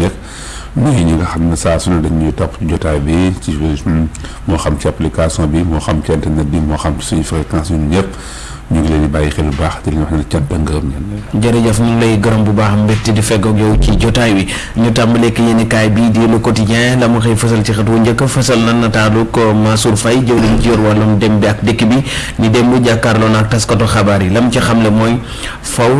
def nuyu ñi nga xam ne saa su ne dañ ñuy topp jotaay bi ci moo xam ci application bi moo xam ci internet bi moo xam ci suñu fréquence ñun ñëpp ñu ngi leen di bàyyi xel bu baax di leen wax ne cant ak ngërëm ñeen jërëjëf ñu ngi lay gërëm bu baax mbégte di fegg ak yow ci jotaay wi ñu tàmbalee ak yéen kaay bii di le quotidien la mu xëy fësal ci xët wu njëkk fësal na nataalu ko Mansour Faye jëwriñ ci yor wàllum dem bi ak dëkk bi ni dem bu jàkkaarloo na ak taskatu xabaar yi la mu ci xamle mooy Faw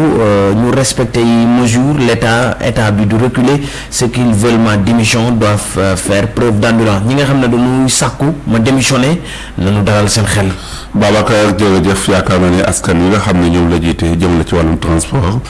ñu respecter yi mesure l'état état bi du reculer ceux qui veulent ma démission doivent faire preuve d'endurance ñi nga xam ne dañuy sàkku ma démissionner nañu dalal seen xel. Babacar jërëjëf yaakaar naa ne askan yi nga xam ne ñoom la jiite jëm la ci wàllum transport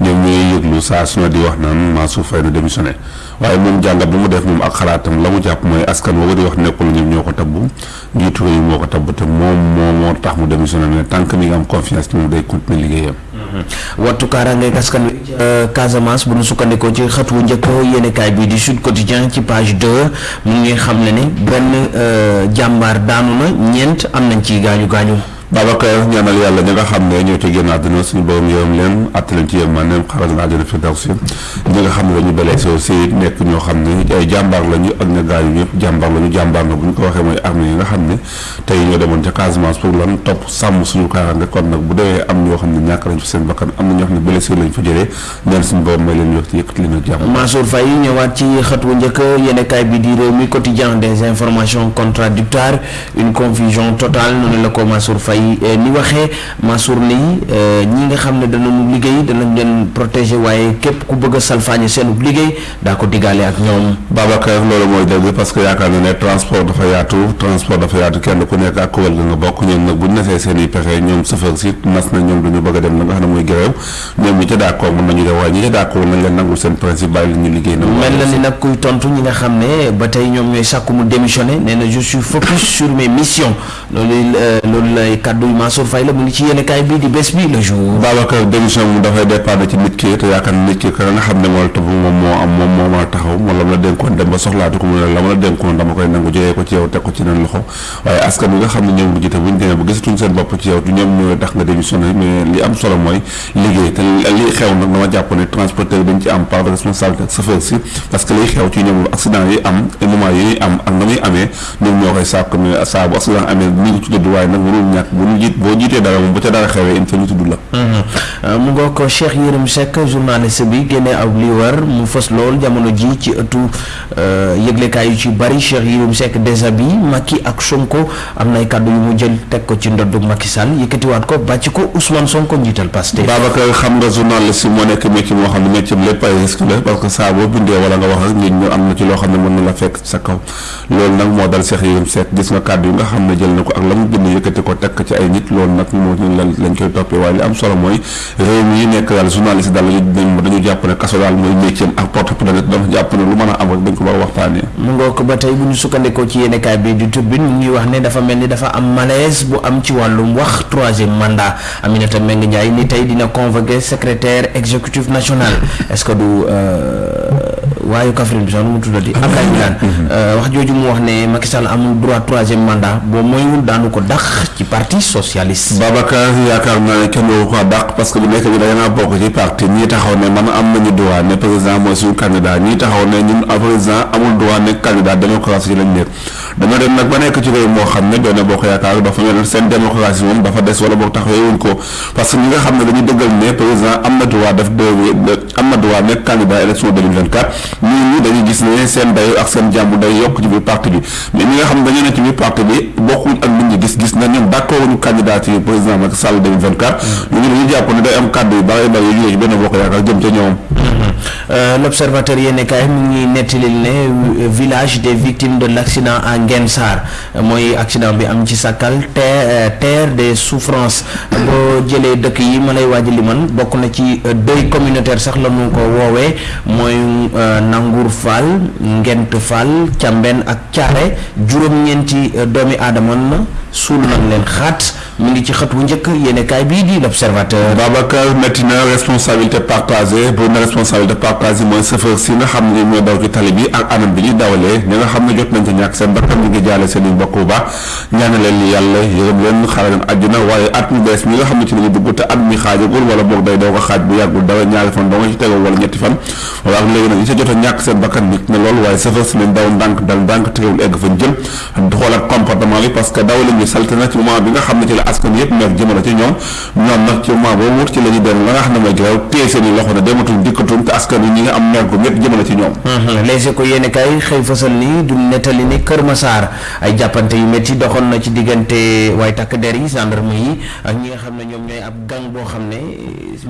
ñoom ñooy yëglu saa su ne di wax naan Mansour Faye na démissionné waaye moom jàngat bu mu def moom ak xalaatam la mu jàpp mooy askan woowu di wax nekkul ñoom ñoo ko tabbu njiitu réew mi moo ko tabb te moom moo moo tax mu démissionné ne tant que mi ngi am confiance ci moom day continuer liggéeyam. Mm-hmm. wattu kaaraange askan wi euh, Casamance bu nu sukkandikoo ci xët wu njëkk yéenekaay bi di Sud Quotidien ci page deux mu ngi xam ne ni benn euh, jàmbaar daanu na ñeent am nañ ci gaañu gaañu. Babacar ñaanal yàlla ña nga xam ne ñoo ci génn àdduna suñu borom yërëm leen àtt leen ci yërmandeem xaral leen àjjana fi daw si ñi nga xam ne dañu blessé aussi nekk ñoo xam ne ay jàmbaar lañu ak ña gaañu ñëpp jàmbaar lañu jàmbaar na bu ñu ko waxee mooy armée yi nga xam ne tey ñoo demoon ca Casamance pour lan topp sàmm suñu kaaraange kon nag bu dee am ñoo xam ne ñàkk lañ fa seen bakkan am na ñoo xam ne blessé lañ fa jëlee ñaan suñu borom may leen yox ci yëkkati leen ak jàmm. Mansour Faye ñëwaat ci xët wu njëkk yéenekaay bi di réew mi quotidien des informations contradictoires une confusion totale noonu la ko Mansour Faye eh, ni waxee Mansour ni eh, ñi nga xam ne danañu liggéey danañ leen protéger waaye képp ku bëgg a salfaañe seenub liggéey daa ko diggaale ak ñoom. Babacar loolu mooy dëgg parce que yaakaar na ne transport dafa yaatu transport dafa yaatu kenn ku nekk ak kuwal nga nga bokk ñoom nag bu ñu nasee seen i pexe ñoom sëfër si nas na ñoom dañu bëgg a dem na nga xam ne mooy grève ñoom ñi ca d'accord mën nañu def waaye ñi ca d'accord nañ leen nangul seen principe bàyyi leen ñu liggéey na mel na ni nag kuy tontu ñi nga xam ne ba tey ñoom ñooy sàkku mu démissionné nee na je suis focus sur mes missions loolu euh, loolu lay kàddu Mansour Faye la mu ngi ci yéen kaay bii di bés bi le jour Babacar démission mu dafay dépendre ci nit ki te yaakaar na nit ki ka nga xam ne moo la topp moom moo am moom moo mën a taxaw moom la mu la dénkoon dem ba soxlaatu ko mu ne la mu la dénkoon dama koy nangu jógee ko ci yow teg ko ci nan loxo waaye askan wi nga xam ne ñoom nga jiite bu ñu demee ba gisatuñ seen bopp ci yow du ñoom ñooy tax nga démissionné mais li am solo mooy liggéey te li xew nag dama jàpp ne transporteur dañ ci am part de responsabilité ak chauffeur si parce que liy xew ci ñoom accident yi am moment yi ñuy am ak na muy amee ñoom ñoo koy sàkk mais saa bu accident amee ñu ngi ci dëdd waaye nag warul ñàkk bu ñu jiit boo jiitee dara moom bu ca dara xewee il faut ñu tudd la euh, mu ngoo ko Cheikh Yérim Seck journaliste bi génne aw li war mu fës lool jamono ji ci ëttu Euh, yëglekaay yu ci bari Cheikh Yérim Seck déshabillé Macky ak Sonko am nay kàddu yu mu jël teg ko ci ndoddu Macky Sall yëkkatiwaat ko bàcc ko Ousmane Sonko njiital Pastef. Babacar xam nga journaliste moo nekk métier moo xam ne métier lépp ay risque la parce que saa boo bindee wala nga wax ak nit ñu am na ci loo xam ne mën na la fekk sa kaw loolu nag moo dal Cheikh Yérim Seck gis nga kàddu yi nga xam ne jël na ko ak la mu bind yëkkati ko teg ci ay nit loolu nag moo lañ koy toppee waaye li am solo mooy réew mi nekk daal journaliste daal lañu dañ dañu jàpp ne kaso daal mooy métier ak porte plainte dafa jàpp ne lu mën a am rek dañ ko war a waxtaanee mu ngoo ko ba tey bu ñu sukkandikoo ci yéenekaay bi di turbine mu ngi wax ne dafa mel ni dafa am malaise bu am ci wàllum wax troisième mandat Aminata Mbengue Ndiaye ni tey dina convoquer secrétaire exécutif national est-ce que du euh, waayu Kaffrine bi sax nu mu tuddati. Ah, Abdoulaye Wilane mhm. euh, wax jooju mu wax ne Macky Sall amul droit troisième mandat boo moywul daanu ko dàq ci parti socialiste. Babacar yaakaar naa ne kenn waru ko dàq parce que bu nekk bi da ngaa bokk ci parti ñii taxaw ne man am nañu droit ne président mooy suñu candidat ñii taxaw ne ñun président amul droit nekk candidat démocratie lañ nekk. dañoo dem nag ba nekk ci réew moo xam ne Benno Bokk Yaakaar dafa mel seen démocratie moom dafa des wala boog taxawee wuñ ko parce que ñi nga xam ne dañu dëggal ne président am na droit def de am na droit nekk candidat élection 2024 ñun ñi dañuy gis ne seen dayo ak seen jàmbu day yokk ci biir parti bi mais ñi nga xam ne dañoo ne ci biir parti bi bokkuñ ak nit ñi gis-gis na ñoom d'accord ñu candidature président Macky Sall 2024 ñu ngi dañu jàpp ne day am kàddu yu bari bari yu jógee ci Benno Bokk Yaakaar jëm ca ñoom Euh, l'observateur yéene kaay mu ngi nettalil ne euh, village des victimes de l'accident à Nguène Sarr euh, mooy accident bi am ci Sakal terre terre des souffrances boo jëlee dëkk yi ma lay waaj li man bokk na ci deuil communautaire sax la ñu ko woowee mooy Nangour Fall Ngent Fall Càmben ak Caare juróom-ñeenti doomi aadama na suul nañ leen xaat mu ngi ci xët wu njëkk yéenekaay bii di l'observateur. Babacar métti na responsabilité partagée bu na responsabilité partagée mooy chauffeur si nga xam ne ñoo daw ci tali bi ak anam bi ñuy dawalee ñi nga xam ne jot nañ ci ñàkk seen bakkan ñu ngi jaale seen i mbokk bu baax ñaanal leen yàlla yërëm leen xaaral leen àjjana waaye at mu bees mi nga xam ne ci lañu dugg te at mi xaajagul wala boog day doog a xaaj bu yàggul dara ñaari fan doo nga ci tegoo wala ñetti fan wala ak léegi nag ñi sa jot a ñàkk seen bakkan nit na lool waaye chauffeur si leen daw ndànk dal ndànk teewul egg fañ jëm xoolaat comportement bi parce que dawalin bi salte na ci moment bi nga xam ne ci la askan yëpp mer jëmale ci ñoom ñoom nag ci moment boobu wut ci la ñu dem la nga xam ne mooy grève téye seen i loxo ne dematuñ dikkatuñ te askan yi ñi nga am mer gu métti jëmale ci ñoom mhm. les éco yéeni kay xëy fësal ni du nettali ni Kër Massar ay jàppante yu métti doxoon na ci diggante waaye takk der yi gendarme yi ak ñi nga xam ne ñoom ñooy ab gang boo xam ne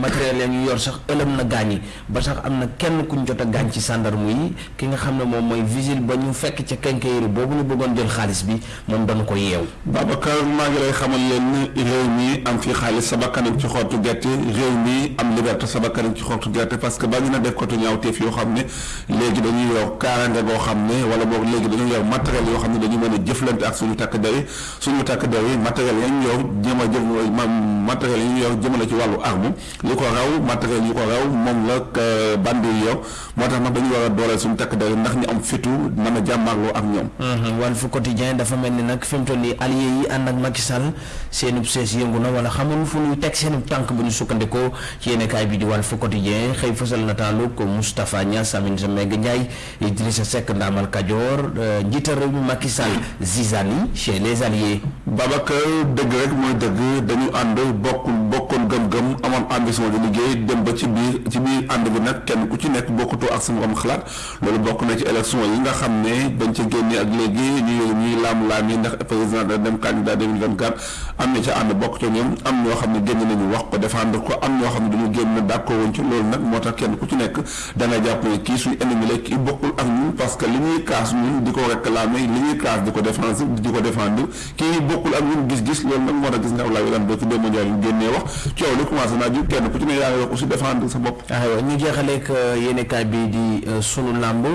matériel leen yu yor sax ëlëm na gaañ yi Ba sax, am na kenn ku ñu jot a gaañ ci sàndarmu yi. Ki nga xam ne moom mooy vigile ba ñu fekk ca quincaillerie boobu ñu bëggoon jël xaalis bi, moom danu ko yeew. Baabakar, maa ngi lay xamal lenn, réew mi am fi xaalis, sa bakkan a ngi ci xottu gerte. Réew mi am liberte, sa bakkan a ngi ci xottu gerte. Parce que bari na defkatu ñaawteef yoo xam ne léegi dañu yor kaaraange goo xam ne, walla boog léegi dañu yor matériel yoo xam ne dañu mën a jëflante ak suñu takk-der yi. Suñu takk-der yi, matériel ya ñu yor jëm a jëm, maanaam matériel ya ñu yor jëmale ci wàllu arme, lu ko raw matériel yu ko raw moom la euh, bandi yi yor moo tax nag dañu war a dooleel suñu takk der ndax ñu am fitu mën a jàmmarloo ak ñoom mhm. Walf Quotidien dafa mel ni nag fi mu toll nii allié yi ànd ak Macky Sall seenub sees yëngu na wala xamul fu ñuy teg seenub tànk bu ñu sukkandikoo ci yéenekaay bi di Walf Quotidien xëy fësal nataalu ko Moustapha Niass Aminata Mbengue Ndiaye Idrissa Seck Ndaamal Kajoor euh, njiital réew mi Macky Sall zizani chez les alliés. Babacar dëgg rek mooy dëgg dañu ànd bokk bokkoon gëm-gëm amoon ambition di liggéey dem ba ci biir ci biir ànd bi nag kenn ku ci nekk bokkutoo ak sama am xalaat loolu bokk na ci élection yi nga xam ne dañ ca génnee ak léegi ñuy ñuy laam-laam yi ndax président da dem candidat 2024 am na ca ànd bokk ca ñoom am ñoo xam ne génn nañu wax ko défendre ko am ñoo xam ne dañu génn d'accord woon ci loolu nag moo tax kenn ku ci nekk Da nga jàpp ne kii suñu ennemi la, kii bokkul ak ñun parce que li ñuy kaas ñun di ko réclamer, li ñuy kaas di ko défense, di ko défendre, kii bokkul ak ñun gis-gis. Loolu nag moo tax gis nga Ablaye Wilane barki démb Njaay bi génnee wax, coow li commencé naa jug, kenn ku ci ne yaa ngi wax aussi défendre sa bopp. Aywa ñu jeexaleek yéenekaay bii di Sunu Làmb.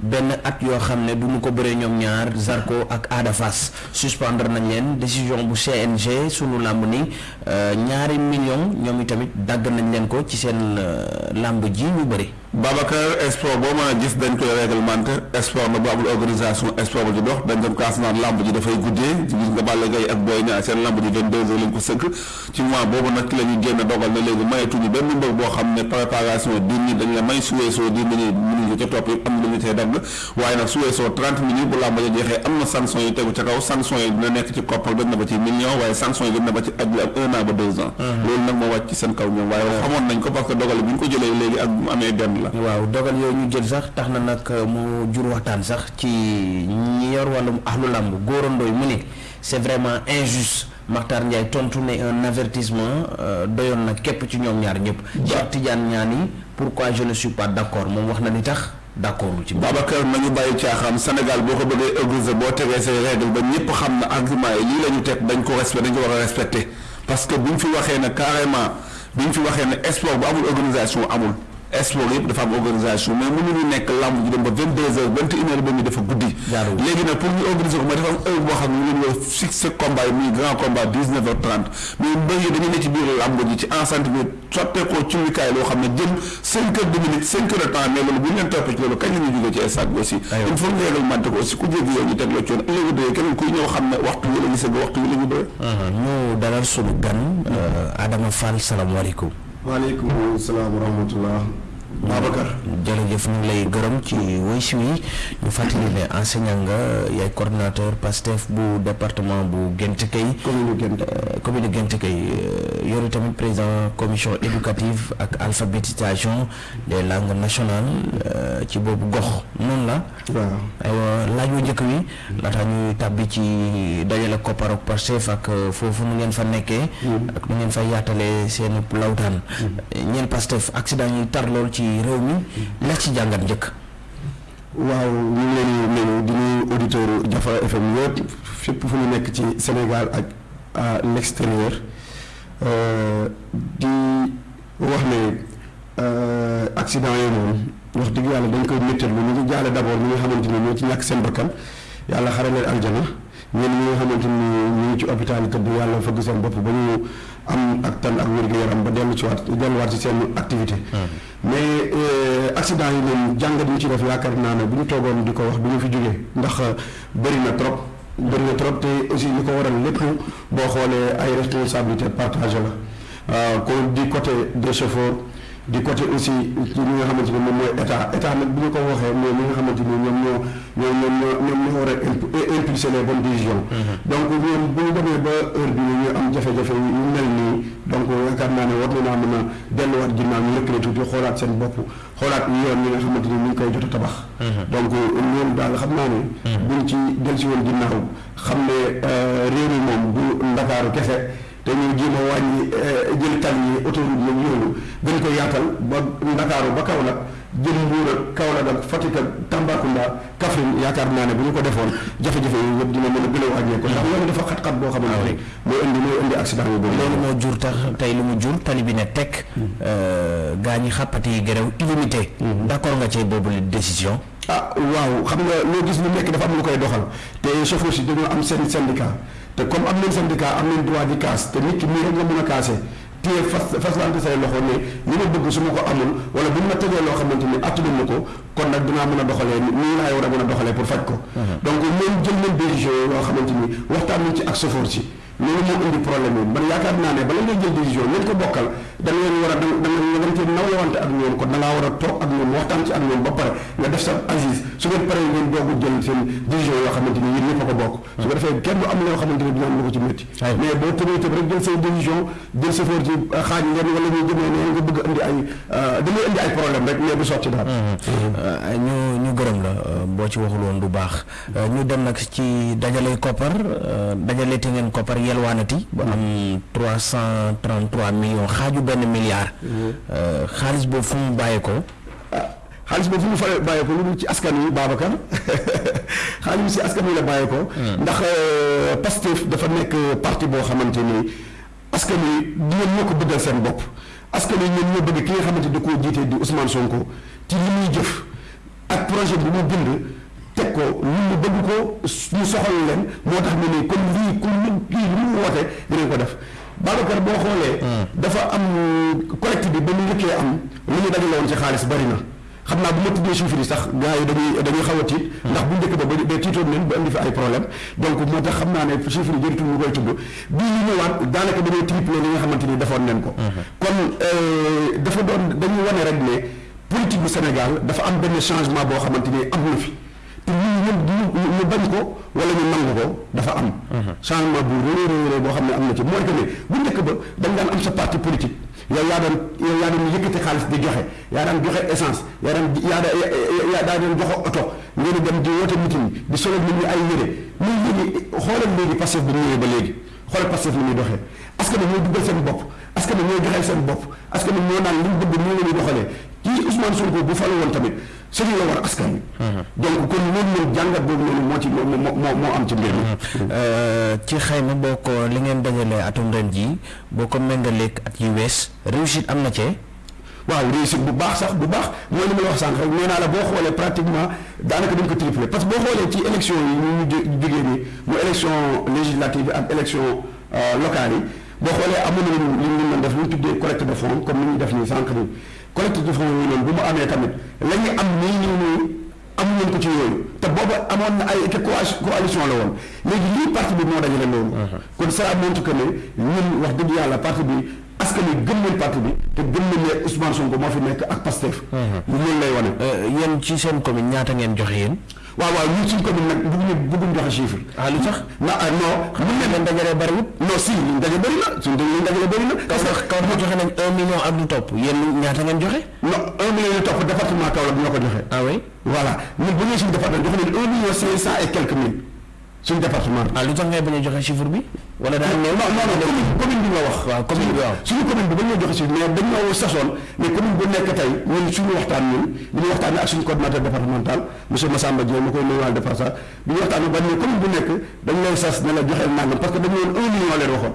Benn at yoo xam ne duñu ko bëre ñoom ñaar, Zarko ak Ada Fass. Suspendre nañ leen, décision bu CNG. Sunu Làmb ni. Ñaari miliyoŋ, ñoom itamit, dagg nañ leen ko ci seen làmb jii ñu bëre. Baabakar, esport boo mën a gis, dañ koy réglementé. Esport nag, bu amul organisation, esport ba du dox. Dañ doon kaas naan làmb ji dafay guddee. Gis nga Balla Gaye ak Boy Niang, seen làmb ji vingt-deux heures lañ ko sëgg. Ci mois boobu nag, ci lañu génne dogal ne léegi mayeetuñu benn mbër boo xam ne préparation dix minutes dañ la may, su weesoo dix minutes mënuñu ko ca topp it, am na lu ñu cay dagg. Waaye nag, su weesoo trente minit, bu làmb ja jeexee, am na sanction yu tegu ca kaw. Sanction yi dina nekk ci koppar, dem na ba ciy millions. Waaye, sanction yi dem na ba ci aj bi am un an ba deux ans. Loolu nag moo wàcc ci seen kaw ñoom. Waaye, xamoon nañ ko parce que dogal yi bi ñu ko jëlee léegi ak bi mu amee benn la. Waaw, dogal yooyu ñu jël sax tax na nag mu jur waxtaan sax ci ñi yor wàllum ahlu làmb. Gora Ndoye mu ne c'est vraiment injuste. Mactar Ndiaye tontu ne un avertissement doyoon na képp ci ñoom ñaar ñëpp. Cheikh Tidiane Niani, pourquoi je ne suis pas d'accord? Moom wax na li tax. d'accordul ci. Babacar nañu bàyyi caaxaan Sénégal boo ko bëggee organiser boo tegee say règles ba ñépp xam ne arguments yi lii lañu teg dañ ko respect dañ ko war a respecter parce que bu ñu fi waxee ne carrément bu ñu fi waxee ne sport bu amul organisation amul sport yëpp dafa am organisation mais mënuñu nekk làmb ji dem ba vingt deux heures vingt et une heures ba ñu dafa guddi Jaaduwul. léegi nag pour ñu organiser ko mooy dafa am heure boo xam ne ñu leen war a fixer combat yi muy grand combat dix neuf heures trente mais mbër yi dañu ne ci biir làmb ji ci enceinte bi sotteekoo cullikaay loo xam ne jëm cinq heures de minutes cinq heures de temps mais loolu bu ñu leen toppee ci loolu kañ la ñuy jógee ci stade bi aussi il faut ñu réglementé ko aussi ku jéggi yow ñu teg la coon ëllëgu dee keneen kuy ñëw xam ne waxtu wi la ñu sëgg waxtu wi la ñu bëre uh-huh. ñu dalal suñu gan uh, Adama Fall salaamaaleykum waaleykum salaam wa rahmatullah Babacar jërëjëf ñu ngi lay gërëm ci wëysu yi ñu fàttali ne enseignant nga yaay coordinateur Pastef bu département bu Gént Kay commune Gént euh, commune Gént Kay euh, yoru tamit président commission éducative ak alphabétisation des langues nationales euh, ci boobu gox noonu la waaw aywa laaj wu njëkk wi laata ñuy tàbbi ci dajale koppar ak Pastef ak euh, foofu nu ngeen fa nekkee. Hmm. ak nu ngeen fa yaatalee seen lawtaan. Hmm. ñeen Pastef accident yi tar lool ci réew mi. Hmm. la ci jàngat njëkk. waaw ñu ngi leen di nuyu di nuyu auditeurs Jafra FM yëpp fépp fu ñu nekk ci Sénégal ak à l'extérieur euh, di Mu wax ne, Accident yi moom wax dëgg Yàlla dañ koy mettitlu. Ñu ngi jaale d'abord ñi nga xamante ni ñoo ci ñàkk seen bakkan, Yàlla xare leen aljana. Ñenn ñi nga xamante ni ñu ngi ci opitaal yi tëdd, Yàlla fëgg seen bopp ba ñu am ag tan ak wér gu yaram ba dellu ci waat delluwaat ci seen activité. Mais accident yi moom jàngat yi ñu ci def yaakaar naa ne bu ñu toogoon di ko wax du ñu fi jóge ndax bari na trop, bari na trop te aussi li ko waral lépp boo xoolee ay responsabilités partagées la. waaw kon du côté des chauffeurs du côté aussi ci li nga xamante ni moom mooy état état nag bu ñu ko waxee mooy li nga xamante ni ñoom ñoo ñoom ñoom ñoo ñoom ñoo war a imp- i- impulser les bonnes décisions. donc ñoom bu ñu demee ba heure bi ñu am jafe-jafe yu yu mel nii donc yaakaar naa ne war na naa mën a delluwaat ginnaaw ñu lëkkale tuuti xoolaat seen bopp xoolaat yoon yi nga xamante ni ñu ngi koy jot a tabax. donc loolu daal xam naa ne. buñ ci dellusi woon ginnaaw xam ne euh, réew mi moom du Ndakaaru kese. Dañoo jéem a wàññi jël tali yeek autoroute yeek yooyu, gën ko yaatal ba Ndakaaru ba Kawlag, jëm Mbuur ak Kawlag ak Fatik ak Tàmbaakundaa, Kafrin. Yaakaar naa ne bu ñu ko defoon, jafe-jafe yooyu yépp dina mën a gën a wàññeeku. Ndax yoon wi dafa xat xat boo xamante ne mooy indi mooy indi accident yu bëri. Loolu moo jur tax tey lu mu jur, tali bi ne tekk, gaa ñi xàppati yi grève illimité. D'accord nga ci boobule décision? Ah waaw xam nga loo gis lu nekk dafa am lu koy doxal te chauffeur si dañoo am seen syndicat te comme am nañ syndicat am nañ droit di kaas te nit ki nii rek nga mën a kaasee téye fas faslante say loxo ne li ma bëgg su ma ko amul wala bu ñu ma tegee loo xamante ni attanu ma ko kon nag dinaa mën a doxalee nii laay war a mën a doxalee pour faj ko donc ñoom jël nañ décision yoo xamante ni waxtaan nañ ci ak chauffeur si Loolu moo indi problème yi. Man yaakaar naa ne bala ngay jël décision ña nga ko bokkal da nga leen war a da nga da nga cee nawlewante ak ñoom. Kon da ngaa war a toog ak ñoom waxtaan ci ak ñoom ba pare nga def sa assise. Su ngeen paree ngeen doog a jël seen décision yoo xamante ni yéen ñëpp a ko bokk. Su ko defee kenn du am loo xamante ni dina am lu ko ci métti. Mais boo tëbee tëb rek jël say décision jël chauffeur ci xaaj ngeen wala ñuy jëmee ne nga bëgg a indi ay da ngay indi ay problème rek mais du sotti daal. Ñu ñu gërëm la boo ci waxul woon du baax. Euh, ñu dem nag ci dajale koppar euh, dajale te ngeen koppar yelwaanati ba am trois cent trente trois millions xaaju benn milliard. Mm-hmm. Euh, xaalis boobu fu mu bàyyi ko. Ah, xaalis boobu fu mu fa bàyyi ko lu dul ci askan wi Babacar xaalis bi si askan wi la bàyyi ko. Mm. ndax Pastef dafa nekk parti boo xamante ni. Askan wi, du ñoom ñoo ko bëggal seen bopp. Askan wi ñoom ñoo bëgg ki nga xamante ni da koo jiite di Usmaan Sonko ci li muy jëf ak projet bi mu bind teg ko. Nit ñi bëgg ko, mu soxal leen, moo tax ñu ne kon lii ku lu kii lu mu woote dinañ ko def. Baabakar, boo xoolee dafa am collecte bi ba mu njëkkee am li ñu dajale woon ci xaalis bari na. xam naa bu ma tuddee chiffres yi sax gars yi dañuy dañuy xaw a tiit mm-hmm. ndax bu njëkk ba ba tiitoon leen ba indi fi ay problème donc moo tax xam naa ne chiffres yi jëritul ñu koy tudd bii ñu ñëwaat daanaka dañoo triplé li nga xamante ni defoon leen ko mm-hmm. kon euh, dafa doon dañuy wane rek ne politique bu Sénégal dafa am benn changement boo xamante ni am na fi te ñun ñëpp ñu bañ ko wala ñu nangu ko dafa am mm-hmm. changement bu réy réy boo xam ne am na ci mooy que ne bu njëkk ba dañ daan am sa parti politique Yow yaa doon yow yaa doon yëkkati xaalis di joxe, yaa daan joxe essence, yaa daan yaa da yaa daa doon joxe oto, ngeen di dem di woote meeting, di solal nit ñi ay yére. Mais léegi, xoolal léegi Pastef bi mu ñëwee ba léegi, xoolal Pastef ni muy doxee. Askan wi ñooy duggal seen bopp, askan wi ñooy joxeel seen bopp, askan wi ñoo naan li ñu bëgg nii la ñuy doxalee. Kii Ousmane Sonko bu falu woon tamit sëriñ la war askan wi. Donc kon loolu noonu jàngat boobu noonu moo ci moo moo moo am ci mbir mi. Ci xayma boo ko li ngeen dajalee atum ren jii Boo ko méngaleek at yi wees, réussite am na ci? Waaw, réussite bu baax sax, bu baax. Mooy li ma la wax sànq rekk, nee naa la boo xoolee pratiquement daanaka dañu ko tripler. Parce que boo xoolee ci élections yi ñu mujj a jógee nii, muy élections législatives yi ak élections locales yi, boo xoolee amoon na lu ñu doon def lu ñu tuddee collecte de fonds, comme ni ñuy def nii sànq nii. Collecte de fonds yooyu noonu, bu mu amee tamit, la ñu am nii nii nii. Amu leen ko ci yooyu te booba amoon na ay te coalition la woon léegi lii parti bi moo dajale loolu. Uh-huh. kon ça montre que ne ñun wax dëgg yàlla parti bi askan wi gëm nañ parti bi te gëm nañ ne Ousmane Sonko moo fi nekk ak Pastef. Uh-huh. loolu lay wane. Euh, yéen ci seen commune ñaata ngeen joxe yéen. waaw waaw ñun suñ commune nag bëgguñu bëgguñu joxe chiffre. ah lu tax na ah, non. xam nga leen dajale bëriwul. non si liñ dajale bëri na suñ liñ dajale bëri na. parce que kaw ma joxe nañ un million ak lu topp yéen ñaata ngeen joxe. non un million yu topp département Kaolack ñoo ko joxe. ah oui voilà ñun bu ñëwee suñu département jox nañu un million cinq cent et quelques mille suñu département bi. ah lu tax ngay bañ a joxe chiffre bi. wala daal non non non commune commune bi nga wax. waaw commune bi waaw suñu commune bi ba ñoo joxe chiffre mais dañ ñoo sasoon mais commune bu nekk tey ñun suñu waxtaan ñun bi ñu waxtaanee ak suñu coordinateur départemental monsieur Massamba Diop ma koy nuyuwaal de passage bi ñu waxtaanee ba ne commune bu nekk dañ lay sas ne la joxeel nangam parce que dañu woon un million leen waxoon.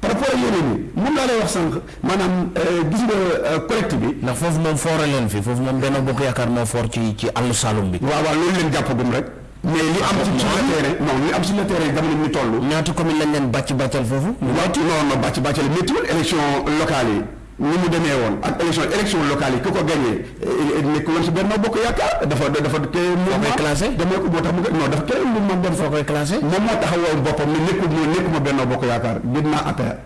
par rapport ak yeneen yi moom laa lay wax sànq maanaam euh, gis nga euh, collecte bi. ndax foofu moom foore leen fi foofu moom Benno Bokk Yaakaar moo foor ci ci àllu Saloum bi. waaw waaw loolu leen jàppagum rek. mais li am ci sur le terrain non li am sur le terrain jamono ñu toll. ñaata commune lañ leen bàcc bàccal foofu. waaw ci non non bàcc bàccal méttiwul élection locale yi. ni mu demee woon ak élection élection locale yi ku ko gagné eh, nekkul woon si Benno Bokk Yaakaar dafa dafa créé mouvement classé damay ko boo tax mu non dafa créé mouvement dem foo koy classé moom moo taxawoon boppam ne nekkul moo nekkuma Benno Bokk Yaakaar gën naa APR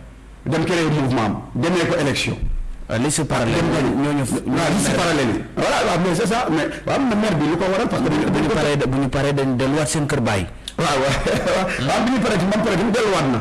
dem créé mouvement am demee ko élection euh, liste parallèle ñooñu waaw liste parallèle yi voilà waaw mais c'est ça mais waaw na maire bi lu ko waral parce que bu ñu paree bu ñu paree dañ delluwaat seen kër bàyyi waaw waaw waaw bi ñu paree ci man pare bi delluwaat na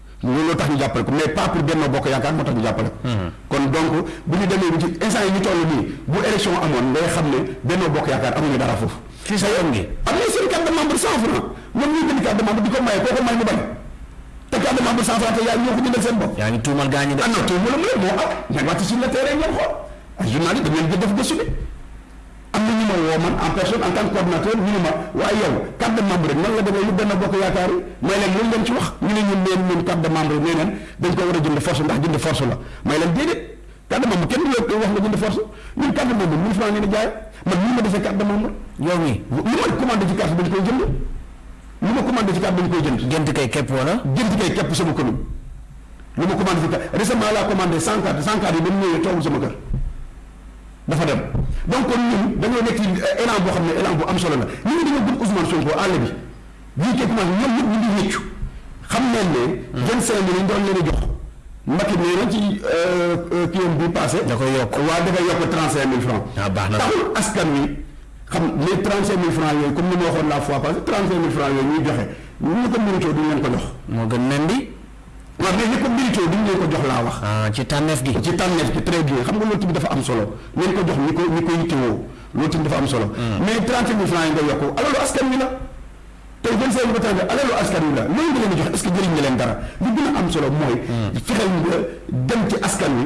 looloo tax ñu jàppale ko mais pas pour Benno Bokk Yaakaar moo tax ñu jàppale ko. Hmm. kon donc bu ñu demee ci instant yi ñu toll nii bu élection amoon ngay xam ne Benno Bokk Yaakaar amuñu dara foofu. fii sa yoon bi am na seen carte de membre cent franc ñoom ñuy jënd carte de membre di ko maye koo ko may mu bañ te carte de membre cent franc te yaa ñoo ko jëndal seen bopp. yaa ngi tuumal gaa ñi de. ah non tuumal moo am. mais wàcc sur le terrain ngeen xool ay journaliste dañ leen di def gëstu bi am na ñu ma woo man en personne en tant que coordinateur ñu ne ma waaye yow carte de membre rek nan la demee lu benn bokk yaakaar yi may leen loolu ngeen ci wax ñu ne ñun leen ñun carte de membre nee neen dañ ko war a jënd force ndax jënd force la may leen déedéet carte de membre kenn du la wax nga jënd force ñun carte de membre mille francs ngeen di jaay man ñu ma defee carte de membre yow mii lu ma commandé ci carte dañ koy jënd lu ma commandé ci carte dañ koy jënd jënd kay képp wala jënd kay képp sama commune lu ma commandé ci carte récemment laa commandé cent carte cent carte yi ba mu ñëwee toogul sama kër dafa dem donc kon ñun dañoo nekk ci euh, élan boo xam ne élan bu am solo la nit ñi dañoo bëgg Ousmane Sonko àll bi bii képp man ñoom ñëpp ñu ngi wéccu xam nañ ne hmm. vingt cinq mille ñu doon leen a jox Macky nee na ci euh, euh, kii bi passé da koy yokk waa da koy yokk trente cinq mille francs ah, baax na taxul askan wi xam les trente cinq mille francs yooyu comme ni ma waxoon la fois passée trente cinq mille francs yooyu ñuy joxe ñu ko méritoo duñ leen ko jox moo gën nen di waaw mais ñi ko mérité duñ leen ko jox laa wax. Ah, ci tànneef gi. ci tànneef gi très bien xam nga loolu tamit dafa am solo leen ko jox ñi ko ñi ko yittewoo loolu tamit dafa am solo. Hmm. mais trente mille francs yi nga yokk alalu askan wi la. tey vingt cinq ba trente alalu askan wi la loolu nga leen di jox est-ce que jëriñ nga leen dara li gën a am solo mooy. Hmm. fexeel nga dem ci askan wi.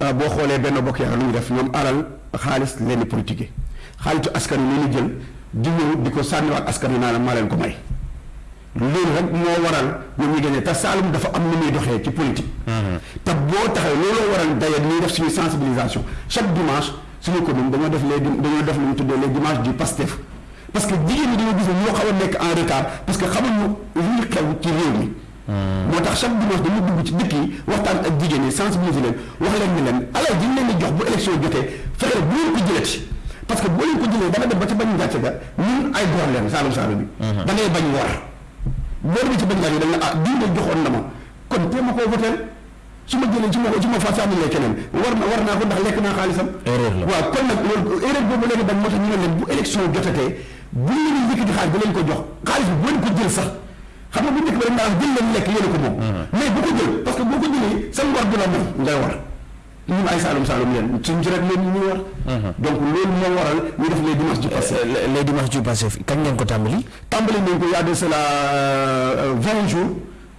Ah, boo xoolee benn bokk yaakaar lu ñu def ñoom alal xaalis leen di politique xaalisu askan wi leen jël di ñëw di ko sànniwaat askan wi naa la maa leen ko may loolu rek moo waral ñoom ñu génnee te Saalum dafa am lu muy doxee ci politique. Mm-hmm. te boo taxee looloo waral d'ailleurs ñuy def suñu sensibilisation chaque dimanche suñu commune dañoo def les dañoo def lu ñu tuddee les dimanches du Pastef parce que jigéen ñi dañoo gis ne ñoo xaw a nekk en retard parce que xamuñu li xew ci réew mi. moo tax chaque dimanche dañuy dugg ci dëkk yi waxtaan ak jigéen yi sensibiliser leen wax leen ni leen alal ji ñu leen di jox bu élection jotee fexe bu leen ko jëlati parce que boo leen ko jëlee da nga dem ba ci bañ gàcce ga ñun ay góor leen saalum saalum bi mhm. da ngay bañ war boo demee ci bañ gàcce da nga ah diw de joxoon na ma kon tee ma koo voteel su ma jëlee su ma ko su ma fa sànnilee keneen war na war naa ko ndax lekk naa xaalisam. erreur la waaw kon nag loolu erreur boobu léegi dañ moo tax ñu ne leen bu élection jotatee bu ñu leen yëkkati xaalis bu leen ko jox xaalis bu leen ko jël sax xam nga bu njëkk ba dañ naan jël leen lekk yéen ko moom. Mm-hmm. mais bu ko jël parce que boo ko jëlee sa ngor du la may ngay war. ñun ay saalum saalum leen suñ ci rek leen ñu war. Mm-hmm. donc loolu moo waral ñu def les dimanches du passé. Euh, les dimanches du passé kañ ngeen ko tàmbali. tàmbali nañ ko y a de cela euh, vingt jours.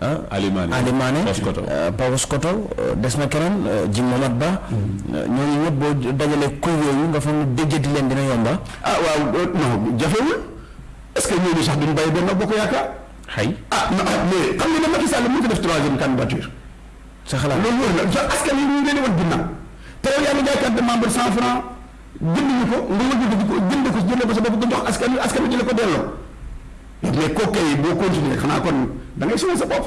ah Ali Mané Ali Mané Paoskoto euh, Paoskoto euh, des na keneen euh, Jim Momat Ba mm-hmm. ñooñu ñëpp boo dajalee kuy yooyu nga fa ne déjjati leen dina yomba ah waaw non jafewul est-ce que ñooñu sax duñ bàyyi Benno Bokk Yaakaar xay ah, ah mais xam nga ne Macky Sall mënut a def troisième candidature sa xalaat loolu wóor la askan yi ñu ngi leen di wan ginnaaw te yow yaa ngi jaay carte de membre cent francs jënduñu ko nga wëlbati ko jënd ko jënd ko sa bopp nga jox askan wi askan wi di la ko delloo mais kooku kay boo continuer xanaa kon da ngay sonal sa bopp.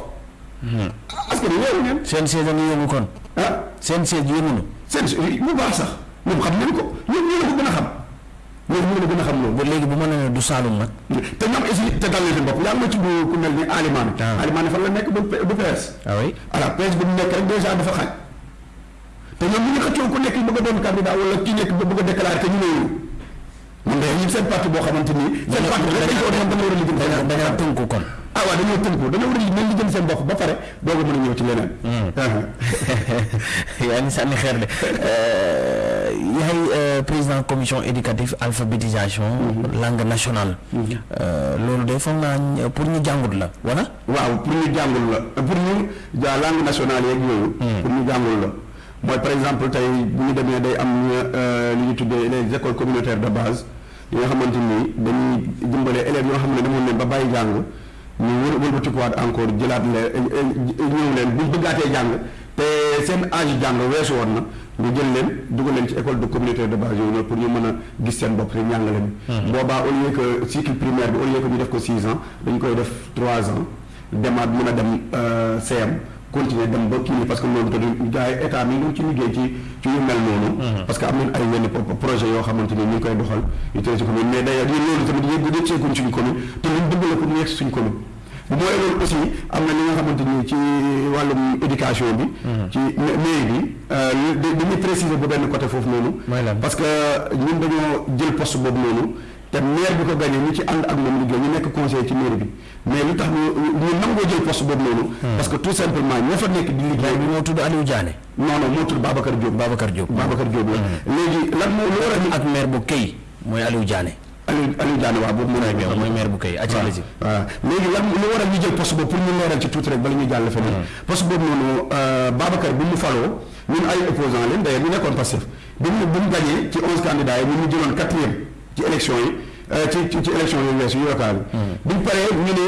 Hmm. askan wi yéen ngeen. seen seet a ngi yëngu kon. ah seen seet yëngu na. seen bu baax sax ñoom xam nañ ko ñoom ñoo la ko gën a xam ñoom ñoo la gën a xam loolu. ba léegi bu ma nee du Saalum nag. te ñoom aussi te dal na seen bopp yaa ngi ma tudd ku mel ni Alimane. waaw ah. Alimane fan la nekk bu bu PS. ah oui alors PS bu mu nekk rek dèjà dafa xaaj. te ñoom ñu ngi xëccoo ku nekk bëgg a doon candidat wala ki nekk ba bëgg a déclaré te ñu ne yow man de ñun seen parti boo xamante ni. seen parti rek dañ ko doon dama war a liggéey. dañoo dañoo tënku kon. ah waaw dañoo tënku dañoo war a liggéey liggéey seen bopp ba pare doog a mën a ñëw ci leneen. Hmm. Uh-huh. yaa ngi sànni xeer de euh, yaay euh, président commission éducative alphabétisation. Hmm. langue nationale. Hmm. Euh, loolu de foog naa pour ñu jàngut la wala. waaw pour ñu jàngul la pour ñu ja langue nationale yeeg yooyu. Hmm. pour ñu jàngul la mooy par exemple tey bu ñu demee day am euh, li ñu tuddee les écoles communautaires de base yi nga xamante ni dañuy dimbale élèves yoo xam ne demoon nañ ba bàyyi jàng ñu wër wëlbatikuwaat encore jëlaat leen euh, euh, ñëw leen bu ñu bëggaatee jàng Te seen âge jàng weesu woon na, ñu jël leen dugal leen ci école de communautaire de base yooyu noonu pour ñu mën a gis seen bopp ci njàngale mi. Boobaa au lieu que cycle primaire bi au lieu que ñu def ko six ans dañu koy def trois ans demaat mën a dem CM continuer dem ba kii parce que loolu te du gars yi état mi ngi ci liggéey ci ci yu mel noonu. Parce que am nañu ay yenn pro- projet yoo xamante ni ñu ngi koy doxal yu tëral ci commune mais d'ailleurs ñun loolu tamit yëg yëg seeguñ suñu commune te luñ bëgg la pour mu yegg si suñu commune. bu mooy loolu aussi am na li nga xamante ni ci wàllum éducation bi. Mhm. ci mairie bi euh, dañuy préciser bu benn côté foofu noonu. parce que ñun dañoo jël poste boobu noonu te maire bi ko gagné ñu ci ànd ak moom liggéey ñu nekk conseiller ci mairie bi. mais lu tax ñu ñu nangoo jël poste boobu noonu. Hmm. parce que tout simplement ña fa nekk di liggéey. moo tudd Aliou Diané. non non moo tudd Babacar Diop. Babacar Diop Babacar Diop la. Hmm. léegi lan moo lu war a ak maire bu Key mooy Aliou Diané. Aliou Aliou Diané waaw boobu mooy maire mooy maire bu kay acca la ci waaw léegi lan lu waral ñu jël poste boobu pour ñu leeral ci tuuti rek bala ñu jàll feneen hmm. poste boobu noonu euh, Babacar bi mu faloo ñun ay opposant leen d'ailleurs ñu nekkoon Pastef bi mu bi mu gagné ci onze candidats yi ñun ñu jëloon quatrième ci élection yi euh, ci ci élection yi weesu yu local hmm. bi ñu paree ñu ne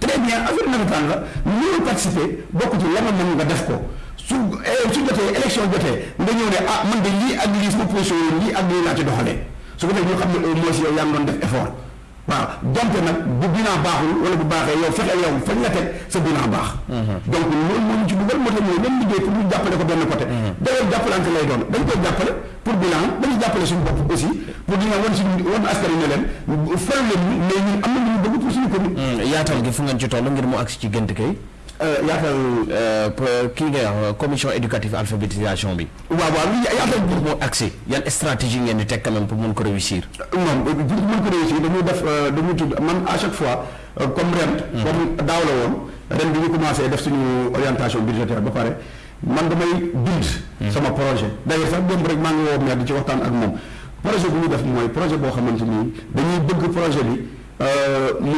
très bien affaire nawetaan la ñëw participer bokk ci la nga mën nga def ko su eh, su jotee élection jotee nga ñëw ne ah man de lii ak lii sama position yi lii ak lii laa ci doxalee su ko defee ñu xam ne au moins yow yaa ngi doon def effort waaw donte nag bu bilan baaxul wala bu baaxee yow fexe yow fañ la teg sa bilan baax. Mhm. donc loolu moo ñu ci dugal moo tax ñooy même liggéey pour ñu jàppale ko benn côté. Mhm. d'ailleurs jàppalante lay doon dañ koy jàppale. pour bilan dañuy jàppale suñu bopp aussi pour dina wan suñu wan askan wi ne leen faru leen ñu mais ñun am na lu ñu bëgg pour suñu commune. Hmm, yaatal gi fu ngeen ci toll ngir mu agsi ci gënt kay. Euh, yaatal euh, kii nga wax euh, commission éducative alphabétisation bi. waaw waaw li yaatal bi moo agsi yan stratégie ngeen di teg quand même pour mën ko réussir. non pour mën ko réussir dañuy def dañuy tudd man à chaque fois comme ren. Hmm. comme daaw la woon ren bi ñu commencé def suñu orientation budgétaire ba pare. Man damay bind sama projet d'ailleurs sax démb rek maa ngi woo maire di ci waxtaan ak moom projet bu ñu def mooy projet boo xamante ni dañuy bëgg projet bi mu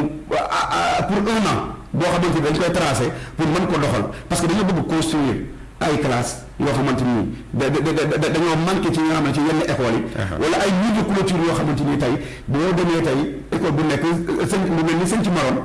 pour un an boo xamante ni dañ koy tracé pour mën ko doxal parce que dañoo bëgg construire ay classes yoo xamante ni da da dañoo manqué ci nga xam ne ci yenn écoles yi. wala ay murs de clôture yoo xamante ni tey boo demee tey école bu nekk sëñ lu mel ni sëñ ci maroon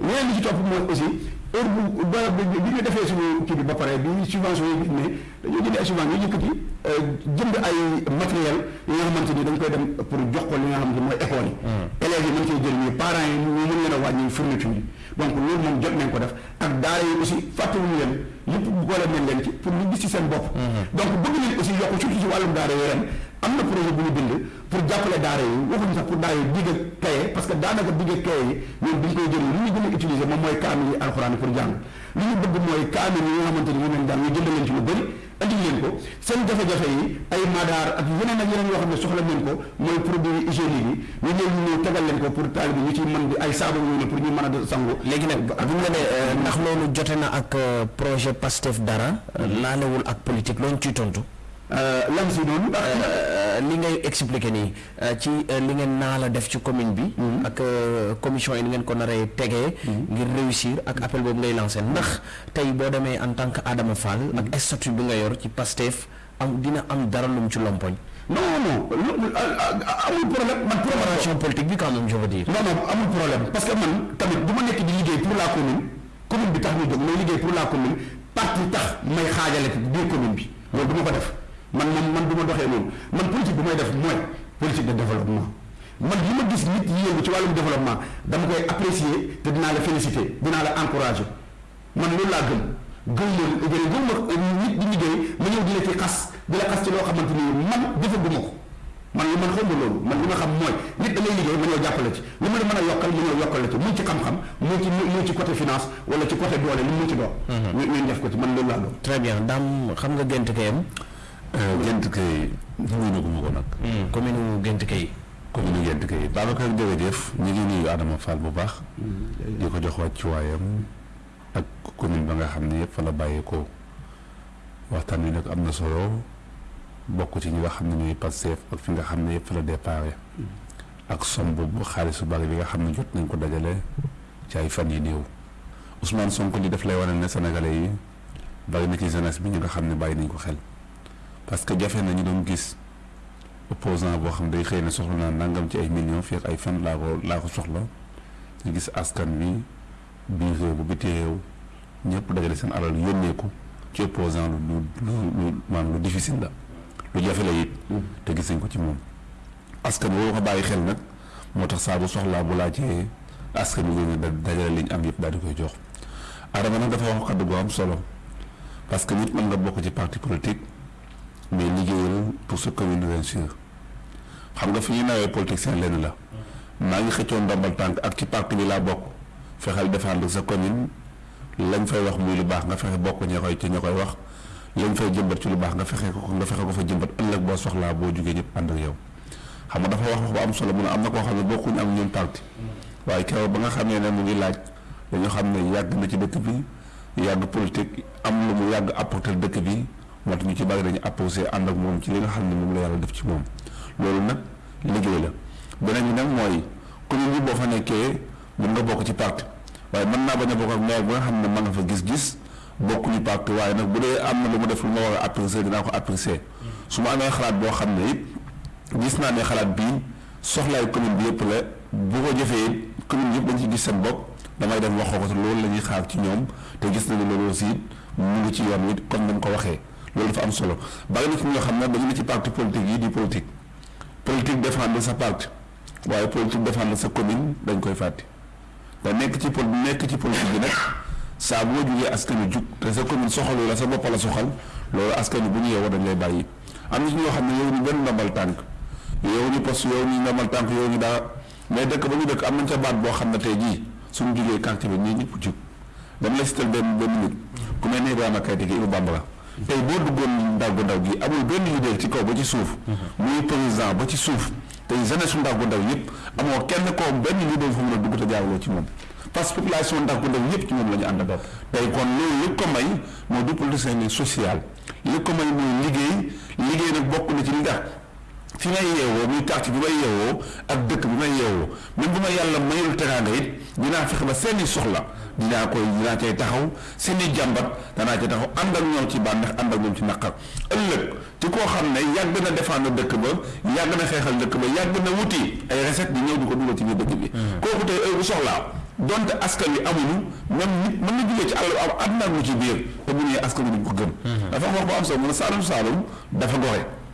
leneen li ci topp mooy aussi heure bu ba bi ñu defee suñu kii bi ba pare bi subvention yi ne dañoo jënd ay subvention ñu yëkkati euh, jënd ay matériel yi nga xamante ni dañ koy dem pour jox ko li nga xamante ni mooy école yi hmm. élèves yi mën cee jëriñu parents yi ñu mën leen a wàññi fourniture yi donc loolu moom jot nañ ko def ak daara yi aussi fàttewuñu leen yëpp boole nañ leen ci pour ñu gis ci seen bopp hmm. donc bëgg nañ aussi yokk surtout ci wàllum daara yi ren am na projet bu ñu bind pour jàppale daara yi waxuñu sax pour daara yi digg ak kaye parce que daanaka digg ak kaye yi ñoom duñ koy jënd li ñu gën a utiliser moom mooy kaamil yi alxuraan pour jàng li ñu bëgg mooy kaamil yi nga xamante ni moom lañ jàng ñu jënd leen ci lu bëri andi leen ko seen jafe-jafe yi ay madaar ak yeneen ak yeneen yoo xam ne soxla nañ ko mooy produit hygiénique yi ñu ñëw ñu ñëw tegal leen ko pour taalibe ñu ci mën di ay saabu yooyu ne pour ñu mën a sangu léegi nag bu ñu la nee euh, ndax loolu jote na ak euh, projet Pastef dara euh, laalewul ak politique loolu ciy tontu Lan si doon ndax. Li ngay expliquer nii ci li ngeen naal a def ci commune bi ak commission yi ni ngeen ko naree tegee ngir réussir ak appel boobu ngay lancer ndax tay boo demee en tant que Adama Fall ak statut bi nga yor ci Pastef am dina am dara lu mu ci lompoñ? Non non amul problème man. Préparation politique bi quand même je veux dire. Non non amul problème parce que man tamit du ma nekk di liggéey pour la commune commune bi tax ñu jóg may liggéey pour la commune parti tax may xaajale biir commune bi. Loolu duma ko def. Man moom, man duma doxee noonu. Man politique bu may def mooy politique de développement. Man li ma gis nit yi yëngu ci wàllum développement dama koy apprécier te dinaa la féliciter, dinaa la encourager. Man loolu laa gëm. Gëwma lu bëri, gëwma nit di liggéey ma ñëw di la ci xas, di la xas ci loo xamante ni man defaguma ko. Man li man xawma loolu man li ma xam mooy nit da ngay liggéey ma ñëw jàpp la ci li ma la mën a yokkal ma ñëw yokkal la ci muy ci xam-xam muy ci muy ci côté finance wala ci côté doole lu mu ci doon ñu ñu def ko ci man loolu laa doon très bien daam xam nga gent kayam gent kay ñëw na ko ma ko nag commune u gent kay commune u gent kay Babacar jërëjëf ñu ngi nuyu Adama Fall bu baax di ko jox wàccuwaayam ak commune ba nga xam ne yëpp fa la bàyyeekoo waxtaan wi nag am na solo bokk ci ñi nga xam ne ñooy Pastef ak fi nga xam ne yëpp fa la déparé ak somb bu xaalis bu bari bi nga xam ne jot nañ ko dajale ci ay fan yi néew Ousmane Sonko li daf lay wane ne sénégalais yi bari na ci jeunesse bi ñu nga xam ne bàyyi nañ ko xel parce que jafe na ñu doon gis opposant boo xam day xëy na soxla naa nangam ci ay millions fii ak ay fan laa ko laa ko soxla ñu gis askan wi Biir réew ba bitim réew ñépp dajale seen alal yónnee ko ci opposant lu lu lu maanaam lu difficile la lu jafe la it te gis nañ ko ci moom askan woo ko bàyyi xel nag moo tax saa bu soxlaa bu laajee askan wi ñu dajale liñ am yëpp daal di koy jox Adama nag dafa wax kaddu gu am solo parce que nit mën nga bokk ci parti politique mais liggéeyal pour sa commune réussir xam nga fi ñuy nawee politicien lenn la maa ngi xëccoo ndombal tànk ak ci parti bi laa bokk fexeel défendre sa commune lañ fay wax muy lu baax nga fexe bokk ña koy ci ña koy wax lañ fay jëmbat ci lu baax nga fexe ko nga fexe ko fa jëmbat ëllëg boo soxlaa boo jugee ñëpp ànd ak yow xam nga dafa wax wax bu am solo mu ne am na koo xam ne bokkuñ am ñun parti waaye keroog ba nga xamee ne mu ngi laaj dañu xam ne yàgg na ci dëkk bi yàgg politique am lu mu yàgg apporter dëkk bi moo tax ñu ci bari dañu apposé ànd ak moom ci li nga xam ne moom la yàlla def ci moom loolu nag liggéey la beneen bi nag mooy commune bi boo fa nekkee mën nga bokk ci parti waaye mën naa bañ a bokk ak maire bi nga xam ne mën nga fa gis-gis bokkuñu parti waaye nag bu dee am na lu mu def lu ma war a apprécier dinaa ko apprécier su ma amee xalaat boo xam ne it gis naa ne xalaat bii soxlaay commune bi yëpp la bu ko jëfee it commune yëpp dañ ci gis seen bopp damay dem waxoo ko te loolu la ñuy xaar ci ñoom te gis nañu loolu aussi mu ngi ci yoon wi comme ni mu ko waxee loolu dafa am solo bari na ci ñoo xam ne dañu ne ci parti politique yi di politique politique défendre sa parti waaye politique défendre sa commune dañ koy fàtte te nekk ci pol nekk ci politique bi nag saa boo jugee askan wi jug te sa commune soxalu la sa bopp la soxal loolu askan wi bu ñu yeewoo dañ lay bàyyi am na ci ñoo xam ne yow ñu benn ndombal tànk yow ñu poste yow ñu ndombal tànk yow ñu dara mais dëkk ba ñu dëkk am nañ ca baat boo xam ne tey jii suñu jugee quartier bi ñii ñëpp jug dama lay sital benn benn nit ku mel ni Ibrahima Kayte gi Ibou Bambara tey boo duggoon ndaw gu ndaw gi amul benn leader ci kaw ba ci suuf mhm. muy président ba ci suuf tey jeunesse su ndaw gu ndaw yëpp amoo kenn koo benn leader fu mu la dugg te jaawloo ci moom parce que population ndax ko def yëpp ci moom la ñu ànd bopp tey kon loolu li ko may mooy du politicien social li ko may mooy liggéey liggéey nag bokk na ci li tax fi may yeewoo muy quartier bi may yeewoo ak dëkk bi may yeewoo même bu ma yàlla mayul teraanga it dinaa fexe ba seeni soxla dinaa koy dinaa cay taxaw seeni jàmbat danaa ci taxaw ànd ak ñoom ci bànneex ànd ak ñoom ci naqar ëllëg ci koo xam ne yàgg na défendre dëkk ba yàgg na xeexal dëkk ba yàgg na wuti ay recette di ñëw di ko dugal ci biir dëkk bi hmm. kooku tey heure bu soxlaa donte askan wi amuñu même nit mën na jógee ci àll am àdduna mu ci biir te bu ñëwee askan wi duñ ko gëm hmm. dafa wax ba am solo mu ne saalum saalum dafa gore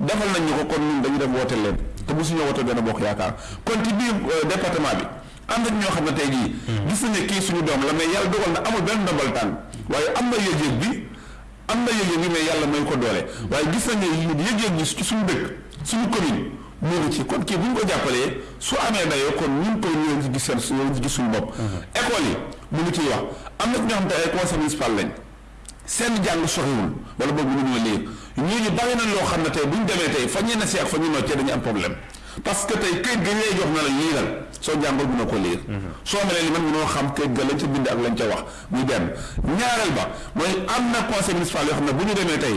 defal nañ ñu ko kon ñun dañu dem woote leen te mosuñoo woote benn bokk yaakaar kon ci biir euh, département bi am nañ ñoo xam ne tey jii. Hmm. gis nañ ne kii suñu doom la mais yàlla dogal na amul benn ndombal tànn waaye am na yëg-yëg bi am na yëg-yëg bi mais yàlla may ko doole waaye gis nañ ne yëg-yëg bi ci suñu dëkk suñu commune moo ngi ci kon kii bu ñu ko jàppalee su amee dayoo kon ñun ko ñoo ngi ci gis seen ñoo ngi ci gis suñu bopp. Hmm. école yi mu ngi ciy wax am na ñoo xam ne ay conseil municipal lañ. seen jàng soriwul wala boobu mënuñoo liir ñooñu bari na loo xam ne tey bu ñu demee tey fa ñenn si ak fa ñu noccee dañu am problème parce que tey këyit gi lay jox na la liiral soo jàngul mënoo ko liir mhm. soo melee ni man mënoo xam këyit ga lañ ca bind ak lañ ca wax muy benn ñaareel ba mooy am na conseil municipal yoo xam ne bu ñu demee tey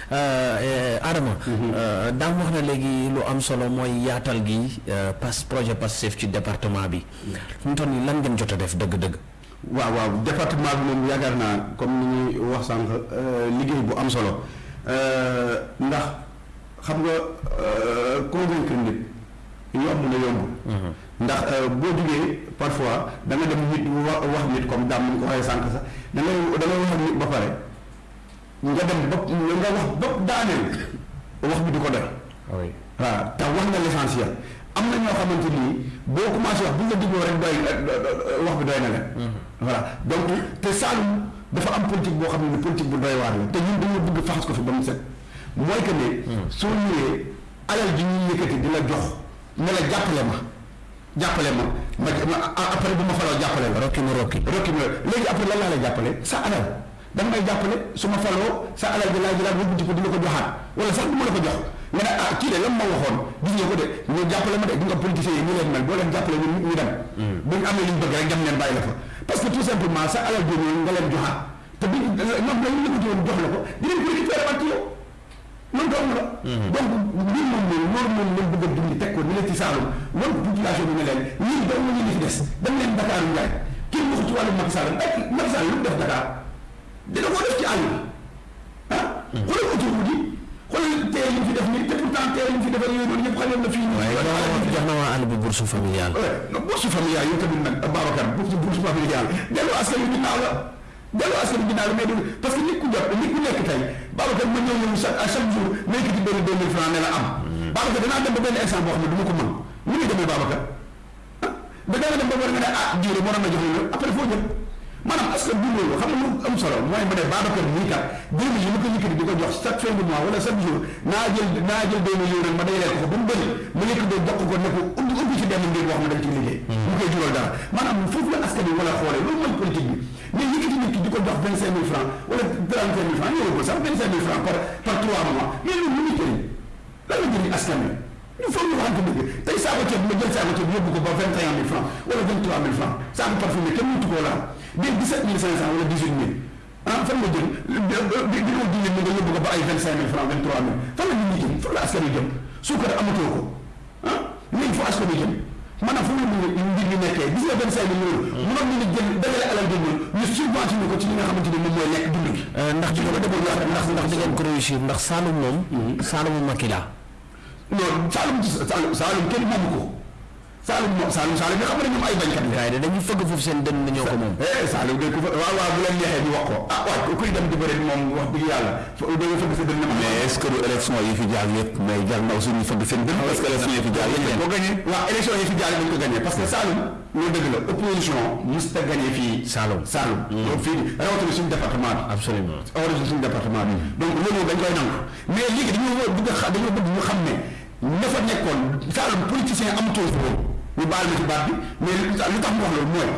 Euh, eh, Adama. Mhm. Euh, daam wax na léegi lu am solo mooy yaatal gi euh, pas projet Pastef ci département bi. Mhm. fi mu toll nii lan ngeen jot a def dëgg-dëgg. waaw waaw département bi moom yaakaar naa comme ni ñuy wax sànq liggéey bu am solo ndax xam nga convaincre nit yomb na yomb. Mhm. ndax boo jugee parfois da nga dem nit wax nit comme daam ni ko waxee sànq sax da ngay da ngay wax nit ba pare. Nga dem ba nga wax ba daaneel wax bi du ko doy. oui waaw te wax nga l'essentiel am na ñoo xamante ni boo commencé wax bu ñu la dégloo rek doy wax bi doy na leen. Mhm. voilà donc te Saloum dafa am politique boo xam ne politique bu doy waar la te ñun dañoo bëgg faxas ko fi ba mu set mooy que ne. Mhm. soo ñëwee alal ji ñuy yëkkati di la jox ne la jàppale ma jàppale ma ma après bu ma faloo jàppale la. rokki ma rokki rokki ma léegi après lan laa lay jàppale sa alal. Danga may jàppale, su ma faloo, sa alal ji laay jëlaat wëlbatiku di la ko joxaat, walla sax duma la ko jox, nga ne, ah, kii de la mu ma waxoon, gis nga ko de, ñoo jàppale ma de, gis nga politicien yi nii lañ mel, boo leen jàppale ñoom ñépp ñu dem, bu ñu amee li ñu bëgg rekk dem leen bàyyi la fa, parce que tout simplement sa alal jooju nga leen joxaat, te bu ñu, ñoom la ñu yëkkati woon jox la ko, dinañ ko récupérer waat ci yow. loolu dong la. Mhm. donc mbir moom mooy loolu moom lañ bëgg a dindi teg ko dina ci Saalum loolu population bi ne leen ñun dong la ñu fi des dem leen Dakar Ndiaye kenn waxu ci wàllu Macky Sall ak Macky Sall lu mu def Dakar dina ko def ci àll ah. Mhm. xoolal autoroute yi xoolal tey li mu fi def nii te pourtant tey li mu fi defal yooyu noonu ñëpp xamoon na fii. waaye jox na waa àll bi bourse familiale. bourse familiale yow tamit nag Babacar bourse familiale dellu askan wi ginnaaw la. Dellu askan wi ginnaaw la mais du parce que nit ku jot nit ku nekk tey Babacar ma ñëw ñëw chaque à chaque jour ma yëkkati benn deux mille francs ne la am mm-hmm. Babacar danaa dem ba benn instant boo xam ne du ma ko mën lu muy demee Babacar ah da nga dem ba war nga ne ah jiw de moo doon na jox loolu après foo jëm maanaam askan bi loolu xam nga lu am solo mooy ma ne Babacar mii kat deux mille yi ma ko yëkkati di ko jox chaque fin du mois wala chaque jour Naa jël naa jël benn yóoral ma dajale ko fa ba mu bëri ma lekk doon jox ko ne ko ubbi ubbi ci benn mbir boo xam ne dañ ci liggéey mu hmm. koy jural dara maanaam foofu la askan bi wala xoolee loolu mooy politique bi mais yëkkati nit ki di ko jox vingt cinq mille francs wala trente cinq mille francs ñëwee ko sax vingt cinq mille francs par par trois mois mais loolu lu muy jëriñ lan la jëriñ askan bi ñu foog ñu waxante dëgg tey saako ceeb ma jël saako ceeb yóbbu ko ba vingt et un mille francs wala vingt trois mille francs saako parfumé kenn mëntu koo laal des dix sept mille cinq cent wala dix huit mille Ah, fan nga jëm bi bi ñoo diine mu nga yóbbu ko ba ay vingt cinq mille francs vingt trois mille fan la nit ñi jëm fan la askan wi jëm suukar amatoo ko ah léegi fu askan wi jëm maanaam fu mu ne mbir mi nekkee gis nga vingt cinq mille loolu hmm. mënoon nañu jël dajale alal jël ñu subventionné ko ci li nga xamante ni moom mooy lekk dund gi euh, ndax di ngeen ndax ndax di ngeen ko réussir ndax Saloum moom hmm. Saloum Macky la non Saloum Saloum Saloum kenn moomu ko Saalum moom Saalum Saalum yi xam nga ne ñoom ay bañkat la. gars yi de dañuy fëgg foofu seen dënn ñoo ko moom. Eh, Saalum de ku fa waaw waaw bu leen neexee ñu wax ko ah waay ku kuy dem di bëri moom wax dëgg yàlla fo da nga fëgg sa dënn ma. mais est-ce que du élection yi fi jaar yëpp mais jar na aussi ñu fëgg seen dënn parce que élection yi fi jaar yëpp boo gagné waaw élection yi fi jaar dañ ko gagné parce que Saalum loolu dëgg la opposition mos ta gagné fii. Saalum Saalum. Hmm. loolu fii rawatina suñu département bi. absolument rawatina suñu département bi. donc loolu dañ koy nangu mais léegi dañoo bëgg a xa dañoo bëgg ñu xam ne ña fa nekkoon Saalum politicien amutoon fa woon ñu baal ma ci baat bi mais lu tax lu tax mu wax loolu mooy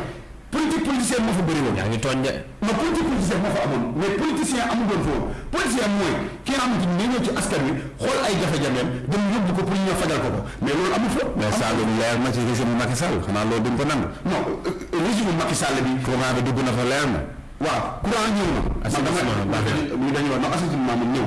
politique politicien moo fa bëri woon. yaa ngi tooñ de. non politique politicien moo fa amoon mais politicien amul woon fa woon politicien mooy ki nga xamante ni day ñëw ci askan wi xool ay jafe-jafeem dem yóbbu ko pour ñu ñëw fajal ko ko mais loolu amul fa. mais Saalum leer na ci régime Macky Sall xanaa loolu duñ ko nangu. non régime Macky Sall bi. courant bi dugg na fa leer na. waaw courant ñëw na. assainissement man dama ñu dañu wax non assainissement moom ñëw.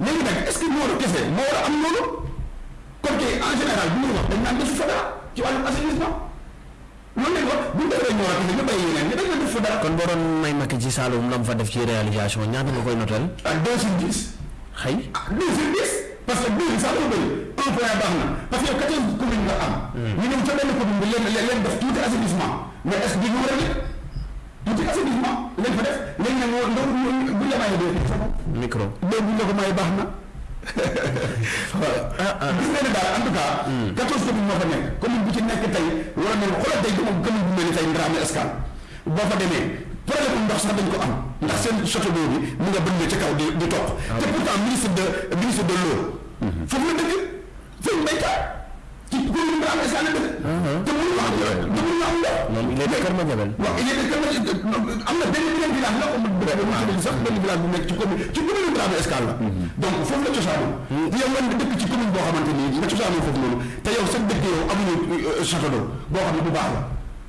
Léegi nag, est-ce que loolu kese moo war a am noonu? Kon kay en général bu ñuy wax dañ naan defu fa dara ci wàllum assainissement. Loolu lañ wax bu ñu defee Nioro kese ñu bàyyi yeneen ñi dañ naan defu fa dara. Kon boo doon may Macky ci Saloum lam fa def ci réalisation ñaata nga koy notel? Ah, deux sur dix. Xëy. Ah, deux sur dix parce que deux bi sax dafa bëri un point baax na parce que yow quatorze communes nga am. Hmm. ñu ñëw ca benn commune bi leen leen def tuuti assainissement mais est-ce que du ñu war a du ci assainissement lañ fa def léegi nag moo ndaw bu la mayee dee sa bopp micro léegi bu la ko mayee baax na waaw ah, ah. gis nga ne daal en tout cas hmm. quatorze communes moo fa nekk commune bu ci nekk tey wala ne xoolal tey dama commune bu mel ni tey Ndramé Escale boo fa demee problème ndox sax dañ ko am ndax seen château d'eau bi mu nga bënn ca kaw di di topp ah te pourtant ministre de ministre de l'eau hmm. foofu la dëkk sëñ Mbaye Thiam ci commune bi Ramé Sane dëkk. te mënu ma am dara te mënu ma am dara. moom il est de Kër Madiabel. waaw il est de Kër Madiabel am na benn benn village la am na sax benn village bu nekk ci commune ci commune bi Ramé Escale la. Mhm. donc foofu la cosaanoo. Hmm. yow man nga dëkk ci commune boo xamante ni nga cosaanoo foofu noonu te yow sa dëkk yow amuñu euh, château d'eau boo xam ne bu baax la.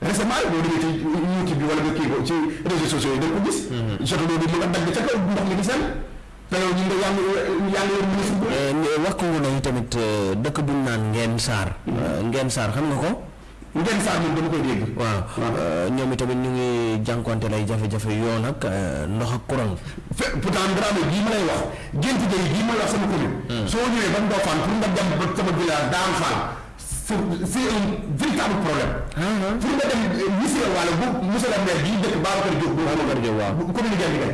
récemment boo demee ci YouTube bi wala nga kii ko ci réseaux sociaux yi da nga ko gis. Mhm. château d'eau bi mu nga dagg ca kaw ndox mi di seen. Pelaw ñun de yaa ngi yaa ngi leen mën a football. Wax ko nga ne itamit dëkk bu ñu naan Ngeen Saar. Ngeen Saar xam nga ko? Ngeen Saar moom dama koy dégg. Waaw. Ñoom itamit ñu ngi jànkuwanteel ay jafe-jafe yoon ak ndox ak kuraŋ. Fe pourtant Ndramé gii ma lay wax Gént Géy gii ma lay wax sama commune. Soo ñëwee ba Ndofane pour nga dem ba sama village Daan Fall c'est c'est un véritable problème. Pour nga dem Missirah Walo bu monsieur le maire bii dëkk Babacar Diop. Babacar Diop waaw. Commune Guinguinéo.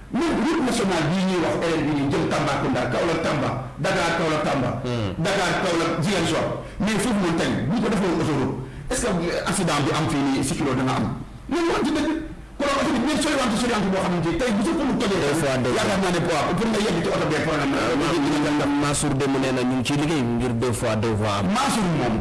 Même route nationale bii ñuy wax RN bii nii jëm Tambacounda, Kaolack, Tamba, Dakar, Kaolack, Tamba, Dakar, Kaolack, Ziguinchor, mais foofu noonu tay bu ñu ko defoon autoroute est-ce que accident bi am fii nii si kilo dana am? Nañu waxante dëgg. Konoon oto bi dinañ soriwante soriwante boo xamante ni tay bu sa pneu tojee Des fois day- yaakaar naa ne poids pour nga yegg ci oto bee problème la. Mansour démb nee na ñu ngi ciy liggéey ngir deux fois deux voies am. Mansour moom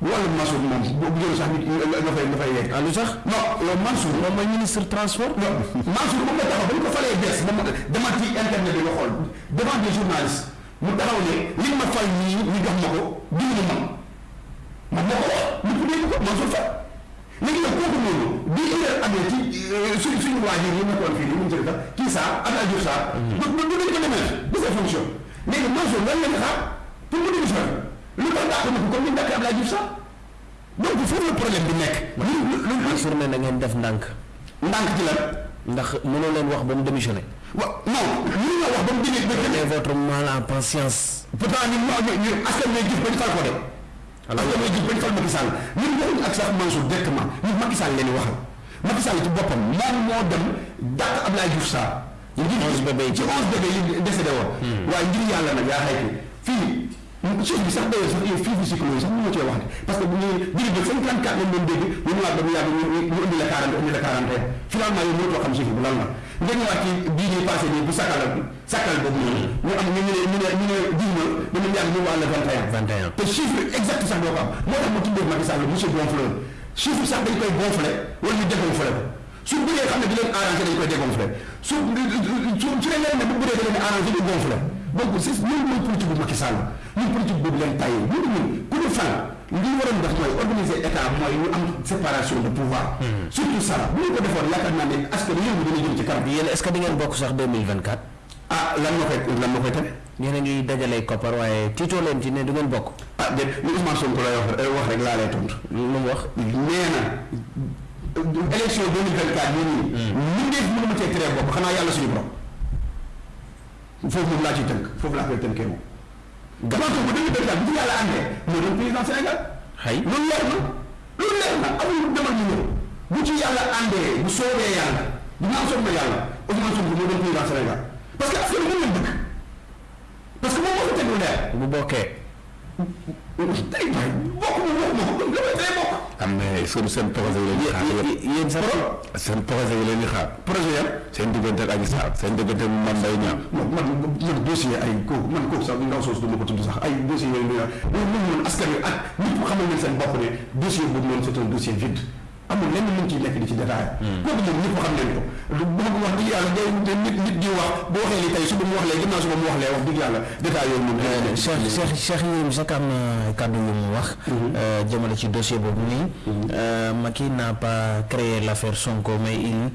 wàllu Mansour moom bu bu jëloon sax nit nga fay nga fay yegg. ah lu tax non yow Mansour. moom mooy ministre transport. non Mansour moom la taxaw ba ñu ko falee bees moom dama ci internet bi nga xool devant des journalistes mu taxaw ne li ma fay nii ñu jox ma ko diwlu ma man moo ko wax ñu ko dégg ko Mansour Faye léegi nag kooku noonu bi erreur amee ci euh, suñ suñu waajur yi nekkoon fii nii mu jël sax kii saa ak Aliou Sarr. Mm-hmm. du du du dañ ko demee de ses fonctions léegi Mansour lan la ñu xaar pour mu démissionner lu tax dàq na ko comme ni dàq Abdoulaye Diouf sax donc foofu la problème bi nekk. lu lu lu journée na ngeen def ndànk. ndànk ci lan. ndax mënoo leen wax ba mu démissionné. wa non mënoo wax ba mu démissionné. prenez votre mal en patience. pourtant ñun ñoo ñu askan wi jëf ba ñu fal ko de. alors askan wi jëf ba ñu fal Macky Sall ñun waxuñu ak sax Mansour directement ñun Macky Sall leen waxal Macky Sall ci boppam moom moo dem dàq Abdoulaye Diouf Sarr. ci onze bébé yi ci onze bébé yi décédé woon. Hmm. waaye ngir yàlla nag yaa xaytu fii. Suuf bi sax d'ailleurs sax fii fi cyclone yi sax mënoo cee wax de parce que bu ñuy diri bi 54 lañ doon dégg ñu ñëwaat ba mu yàgg ñu ñu indi la 40 indi la 41 finalement yow mënatoo xam suuf bi lan la nga ñëwaat ci bii ñuy passé nii bu sakkalal bi sakkal boobu noonu ñu am ñu ne ñu ne ñu ne dix ma ba mu yàgg ñu wàll 21 21 te chiffre exact sax doo ko am moo tax ma tuddee Macky Sall monsieur Gonfleur chiffre sax dañ koy gonflé wala ñu dégonflé ko su bëggee xam ne di leen arrangé dañ koy dégonflé su su su leen ne bu bëree da leen arrangé ñu gonflé donc si loolu mooy politique bu Macky Sall ñun politique boobu leen tàyyi ñun ñun ku ñu fal li ñu waroon def mooy organiser état mooy ñu am séparation de pouvoir. Hmm. surtout ça bu ñu ko defoon yaakaar naa ne askan wi yëngu dina jëm ci kanam. yéen est-ce que di ngeen bokk sax 2024. ah lan moo koy lan moo koy tere. yéen a ngi dajalee koppar waaye tiitoo leen ci ne du ngeen bokk. ah déet li Ousmane Sonko lay wax eh, wax rek laa lay tontu. lu mu wax nee na. élection 2024 yii nii. ñu def mënu ma cee tere bopp xanaa yàlla suñu borom. foofu moom laa ciy tënk foofu laa koy tënkee moom. Ousmane Sonko dañuy dëgg daal bu ci yàlla àndee moo doon président Sénégal. xëy loolu leer na loolu leer na amul demal ñu ñëw bu ci yàlla àndee bu soobee yàlla dina am soobee yàlla Ousmane Sonko moo doon président Sénégal parce que askan wi moom lañ bëgg parce que moom moo ko teg lu leer. bu bokkee. tey waay bokk mu bokk moom lu may day bokk. am na seen seen projet yi leen di xaar. yéen seen projet yi leen di xaar projet yan. seen diggante ak Adji Sarr seen diggante ak Mame Mbaye Niang. non man man dossier ay kooku man kooku sax ndaw soosu du ma ko tudd sax ay dossier yooyu ñuy wax ñoom ñoom ñoom askan wi ak ñëpp xamal nañ seen bopp ne dossier boobu noonu c'est un dossier vide amul lenn luñ ciy nekk di ci détail. Hmm. kooku moom ñëpp xam nañ ko. du boobu wax dëgg yàlla day nit nit di wax boo waxee li tey suba mu wax lee ginnaaw suba mu wax lee wax dëgg yàlla détail yooyu moom. Euh, Cheikh Cheikh Cheikh Yérim Seck am na kàddu yu mu wax. Hmm. Euh, jëmale ci dossier boobu nii. Hmm. Euh, Macky n'a pas créé l'affaire Sonko mais il.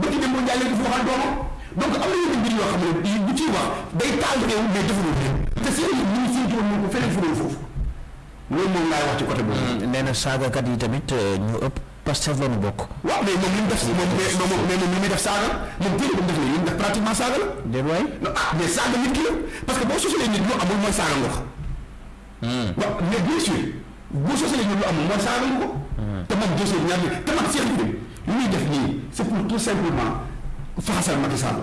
bëgg dem boo njaalee dafa waxal doomam donc am na yenn mbir yoo xam ne bu ciy wax day taal réew mais deful réew te seen ñu ngi séntu woon ko feneen fu dul foofu loolu moom laay wax ci côté boobu. Hmm, nee na saagakat yi tamit euh, ñu ëpp Pastef la ñu bokk. waaw mais moom li mu def moom mais moom mais moom li muy def saaga moom téere bu mu def la li mu def pratiquement saaga la. déedéet waay ah mais saaga nit ki la parce que boo sosalee nit ñu amul mooy saaga nga ko. Hmm. waaw mais bien sûr boo sosee lu amul mooy saaga nga ko. Hmm. te moom dossier bi ñaar te man Cheikh Yérim li muy def nii c'est pour tout simplement faxasal Macky Sall.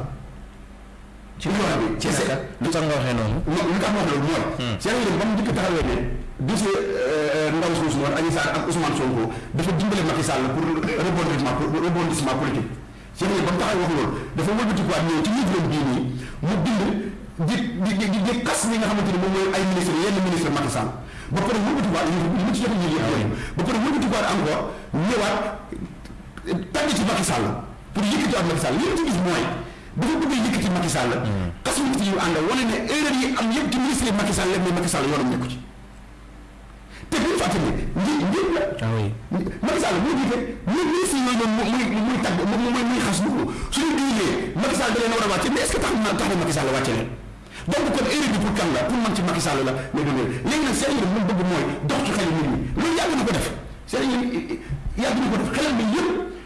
ci loolu bi ci sa lu tax nga waxee noonu. non lu tax ma wax loolu mooy. Hmm. Cheikh Yérim ba mu njëkk taxawee ne dossier euh, ndaw suuf si woon Adji Sarr ak Ousmane Sonko dafa dimbale Macky Sall pour rebondissement pour rebondissement politique. Seex Yéen ba mu taxawee wax loolu dafa wëlbatikuwaat ñëw ci livre bii nii mu bind di di di di xas ñi nga xamante ni moom mooy ay ministre yenn ministre Macky Sall ba pare wëlbatikuwaat li mu ci jot a yëg yëpp ba pare wëlbatikuwaat encore ñëwaat tànn ci Macky Sall pour yëkkati ak Macky Sall li mu ci gis mooy dafa bëgg a yëkkati Macky Sall xas ministre yu ànd wane ne erreur yi am yëpp ci ministre yi Macky Sall la mais Macky Sall yoonam nekku ci te bu ñu fàtte ni njiit njiit la. ah oui Macky Sall moo jiite ñun ministre yooyu noonu muy muy tagg muy muy xas bu suñu diine Macky Sall da leen war a wàcce mais est-ce que tax na tax na Macky Sall wàcce leen donc kon erreur bi pour kan la pour man ci Macky Sall la mais du léegi léegi nag seen yëngu moom bëgg mooy dox ci xel nit ñi loolu yàgg na ko def seen yëngu yàgg na ko def xelal bi yëpp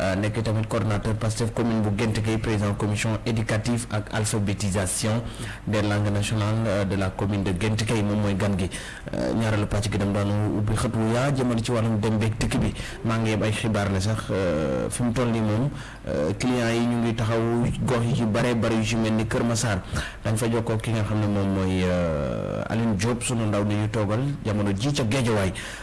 Euh, nekk tamit coordonnateur Pastef commune bu Gént Gueye président commission éducative ak alphabétisation des langues nationales euh, de la commune de Gént Gueye moom mooy gan gi euh, ñaareelu pàcc gi dem daanu ubbi xët wu yaa jëmale ci wàllum dem beeg dikk bi maa ngi yeb ay xibaar ne sax fi mu toll nii moom clients yi ñu ngi taxaw gox yi ci bare bare yu ci mel ni Kër Massar dañ fa jokkoo ki nga xam ne moom mooy Aline Diop sunu ndaw ni ñu toogal jamono ji ca Géejawaay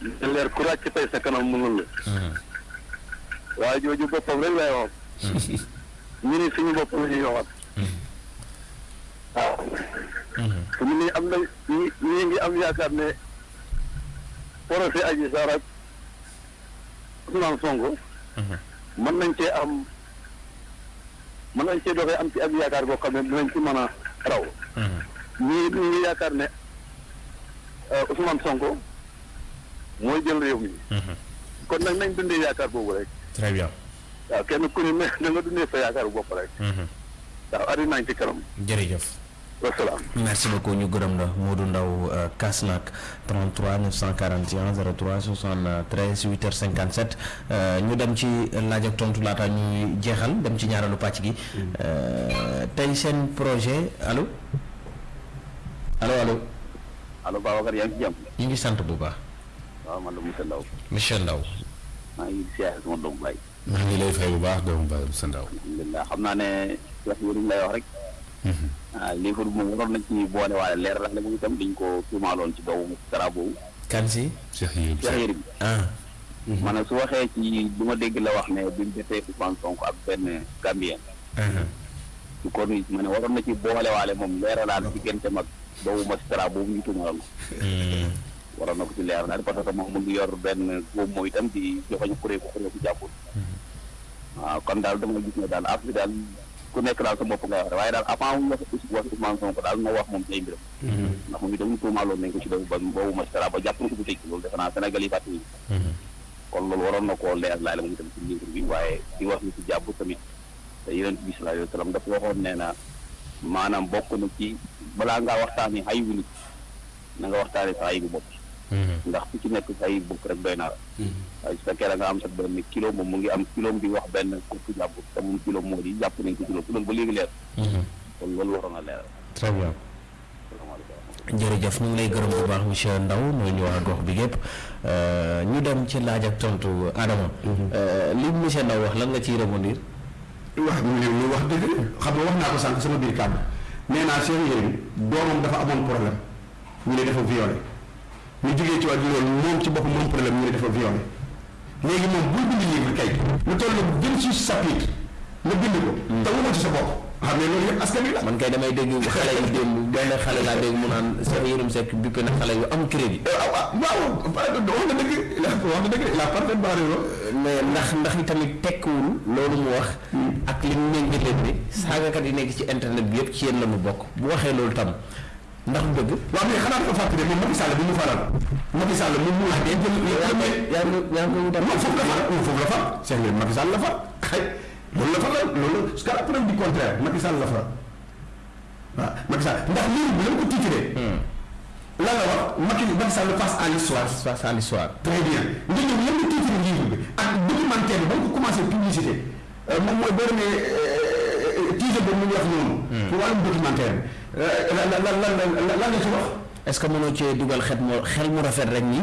Dina leer ku ràcc tey sa kanam mu lënd. Hmm. waa jooju boppam rek lay wax. ñu ne suñu bopp la ñuy waxat. waaw. te ñu am na ñu ñu ngi am yaakaar ne procès Adji Sarr ak Ousmane Sonko. mën nañ cee am. mën nañ cee doxee am ci ak yaakaar goo xam ne dinañ ci mën a raw. ñii ñu ngi yaakaar ne Ousmane Sonko mooy jël réew mi. kon nag nañ dundee yaakaar boobu rek. très bien. waaw kenn ku ne na nga dundee sa yaakaar bopp rek. waaw ari nañ ci kanam. jërëjëf. wasalaam. merci beaucoup ñu gërëm la Modou Ndaw euh, Kasnack 33 941 03 73 8h57 ñu dem ci laaj ak tontu laata ñuy jeexal dem ci ñaareelu pàcc gi mm. euh, tey seen projet allo allo allo. allo Babacar yaa ngi ci jàmm. ñu ngi sant bu baax. waaw man la monsieur Ndaw. monsieur Ndaw. maa ngi siyaare sama doomu baay. maa ngi lay fay bu baax doomu Baye Moussa Ndaw. alhamdulilah xam naa ne wax yi lay wax rek. Mhm. ah livre bi moom waroon nañ ci boole waale leer la moom itam dañ ko tuumaaloon ci doomu dara boobu. kan si. Cheikh Yérim Cheikh Yérim. ah. Mhm. ma ne su waxee ci li ma dégg la wax ne bi mu defee Ousmane Sonko ak benn Gambien. Mhm. ci corniche ma ne waroon na ci boole waale moom leeralaal diggante mag doomu magistrat boobu ñu tuumaaloon ko. waroon na ko ci leer na parce que moom mu ngi yor benn góom moom itam di joxoñ xuree ko xuree ko jàppul waaw kon daal dama gis ne daal affaire daal ku nekk daal sa bopp nga wax waaye daal avant mu wax wax Ousmane Sonko daal na wax moom ci ay mbiram ndax moom itam tuumaaloon nañ ko ci boobu ba boobu magistrat ba jàpp na ko bu tëj loolu defe naa Sénégal yi fàttali kon loolu waroon na koo leer laay la moom itam ci livre bi waaye di wax ni ci jàpp tamit te yonent bi sallallahu alayhi wa sallam dafa waxoon nee na maanaam bokk na ci balaa ngaa waxtaanee xayu nit na nga waxtaane sa ayibu bopp ndax ku ci nekk sa ayibu bopp rek doy na la waaye su fekkee da nga am sa benn kilo moom mu ngi am kiloom di wax benn kooku jàmbur te moom kiloom moo di jàpp nañ ko kilo loolu ba léegi leer kon loolu waroon na leeral très bien salaamaaleykum jërëjëf ñu ngi lay gërëm bu baax monsieur Ndaw mooy ñu waa gox bi yëpp ñu dem ci laaj ak tontu Adama. li monsieur Ndaw wax lan nga ciy rebondir. waaw mu ne lu wax dëgg xam nga wax naa ko sànq sama biir kàddu nee naa Cheikh Yérim doomam dafa amoon problème ñu ne dafa violé ñu jógee ci wàllu loolu moom ci boppam moom problème ñu ne dafa violé léegi moom bul bind livre kay lu toll vingt six chapitre nga bind ko hmm. te waxoo ci sa bopp xam ne loolu yëpp askan wi la man kay damay dégg xale yi démb benn xale laa dégg mu naan Cheikh Yérim Seck bippe na xale yu am crédit euh, ah, ah, waaw wax na dëgg wax na dëgg la parfaite barre Mais ndax ndax itamit tekkiwul loolu mu wax ak li mu méngale ne saagakat yi nekk ci internet bi yëpp ci yéen la ñu bokk bu waxee loolu tam ndax du dëgg. waaw mais xanaa dafa fàttali ne moom Macky Sall bi mu faral Macky Sall moom mu wax. yaa ngi yaa ngi yaa ngi koy wutal. non foofu la far non foofu la far seen yoon Macky Sall la far xëy loolu la far la loolu jusqu'à la preuve du contraire Macky Sall la far. waaw Macky Sall ndax livre bi la ko titré. Hmm. lan la wax Macky Macky Sall face à l'histoire face à l'histoire très bien nga ñëw lan la titré livre bi ak documentaire bi ba nga ko commencé publicité euh, moom mooy boo demee euh, euh, titre boobu mu ngi wax noonu. Hmm. pour wàllum documentaire bi lan lan lan lan la ci wax. Est-ce que mënoo cee dugal xet mu xel mu rafet rek ni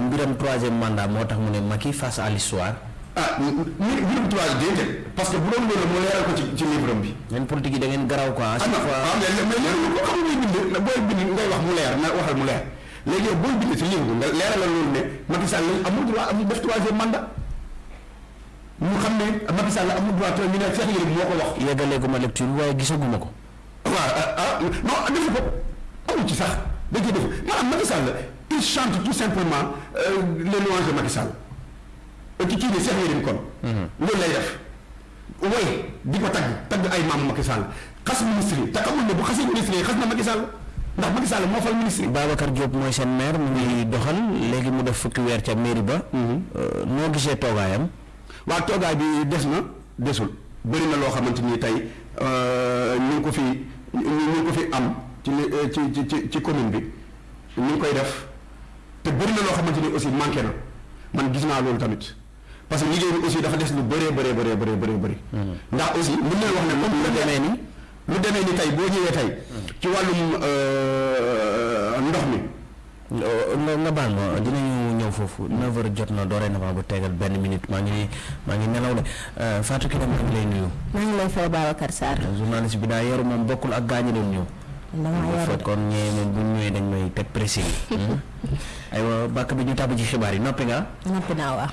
mbiram troisième mandat moo tax mu ne Macky face à l'histoire? Ah, mbirum trois déedéet parce que bu doon loolu mu leeral ko ci ci livre am bi. Yéen politique yi da ngeen garaaw quoi. À chaque fois ah mais mais léegi ko xam ngay bind na booy bind ngay wax mu leer na waxal mu leer léegi yow booy bind ci livre bi nga leeral la loolu ne Macky Sall lañ amul droit amul def troisième mandat ñu xam ne Macky Sall amul droit te ñu ne Cheikh Yérim moo ko wax. Yeggalee gu ma lecture bi waaye gisaguma ko. waaw ah, ah non defu ko amu ci sax da cee def maanaam Macky Sall il chante tout simplement euh, les louanges de Macky Sall ci kii bi Cheikh Yérim kon mhm. loolu lay def way di ko tagg tagg ay maam Macky Sall xas ministre yi te xamul ne bu xasee ministre yi xas na Macky Sall ndax Macky Sall moo fal ministre yi. Babacar Diop mooy seen maire mu ngi doxal léegi mu def fukki weer ca mairie ba. Mhm. Euh, noo gisee toogaayam. Waaw toogaay bi des na desul bari na loo xamante ni tay ñu ngi ko fi ñu ngi ko fi am ci li ci ci ci ci commune bi ñu ngi koy def te bari na loo xamante ni aussi manqué na man gis naa loolu tamit parce que liggéey bi aussi dafa des lu bëree bëree bëree bëree bëree bëri ndax aussi mën nañu wax ne moom lu demee ni lu demee ni tay boo ñëwee tay ci wàllum ndox mi Euh, nga nga baal ma dinañu ñëw foofu 9h jot na dorénavant bu tegal benn minute maa ngi maa ngi nelaw de euh, Fatou Kiné maa ngi lay nuyu. maa ngi lay fay Babacar Sarr. Euh, journaliste bi daa yaru moom bokkul ak gaañu doon ñëw. damaa yaru de fekkoon ñee moom bu ñëwee dañ may teg pressé yi. Hmm? aywa bàkk bi ñu tàbb ci xibaar yi noppi nga. noppi naa waaw.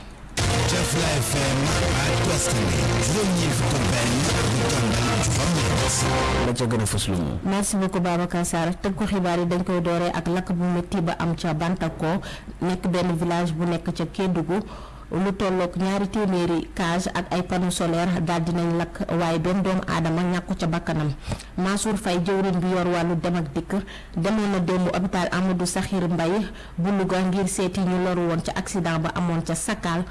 la ca gën a fës lu mu. merci beaucoup Babacar Sarr tënk ko xibaar yi dañ koy dooree ak lakk bu métti ba am ca Bantako nekk benn village bu nekk ca Kédougou. lu tolloog ñaari téeméeri cage ak ay panneau solaire daal dinañ lakk waaye benn doomu aadama ñàkku ca bakkanam Mansour Faye jëwriñ bi yor wàllu dem ak dikk demoon na démb hôpital Amadou Sakhir Mbaye Bu Luga ngir seeti ñi loru woon ca aksidaŋ ba amoon ca Sakal.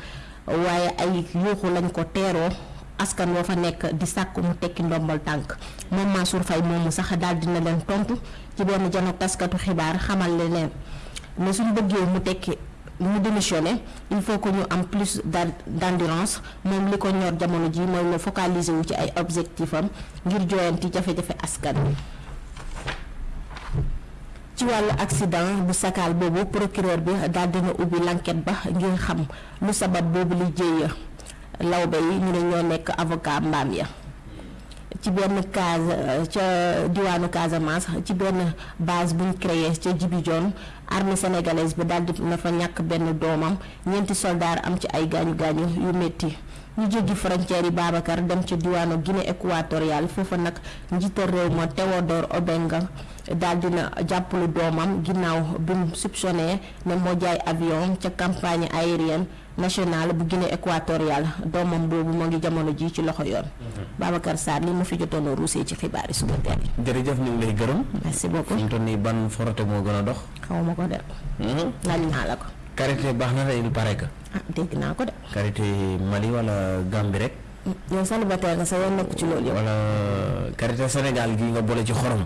Waaye, ay yuuxu lañu ko teeroo, askan wa fa nekk di sàkku mu tekki ndombol-tànk. Moom Mansuur Fay moomu sax, daldi na leen tontu ci benn janoog taskatu-xibaar, xamal leen ne su ñu bëggee mu tekki, mu démissionner, il faut que ñu am plus d'endurance. Moom, li ko ñor jamono jii mooy na focaliser wu ci ay objectifs am ngir joyanti jafe-jafe askan wi. Ci wàllu aksidaŋ bu sakaal boobu, porokiroor bi daldi na ubbi lànket ba ngir xam lu sabab boobule jéyya. Lawbe yi ñu ne ñoo nekk avokaa mbaam ya. Ci benn kaas ca diwaanu Kaasamaas, ci benn baas bu ñu kreyee ca Jibijoon, arme senegalees bi daldi na fa ñàkk benn doomam, ñeenti soldaar am ci ay gaañu-gaañu yu metti. Ñu jéggi foroñceer yi, Baabakar, dem ca diwaanu Gine Ekuwaatoriyaal. Foofa nag, Njiital réew ma, Tewodoor Obeŋ, daal dina jàpplu doomam ginnaaw bim soupçonné ne moo jaay avion ca compagnie aérienne nationale bu Guinée équatoriale doomam boobu moo ngi jamono ji ci loxo yoon. Babacar Sarr li mu fi jotoon a ruusee ci xibaari suba teel. jërëjëf ñu ngi lay gërëm. merci beaucoup fi mu toll nii ban forote moo gën a dox. xaw ma ko de. laaj naa la ko. karité baax na de il paraît que. ah dégg naa ko de. karité Mali wala Gambie rek. Yow célibataire nga sa yoon nekku ci loolu yëpp. wala karité Sénégal gii nga boole ci xorom.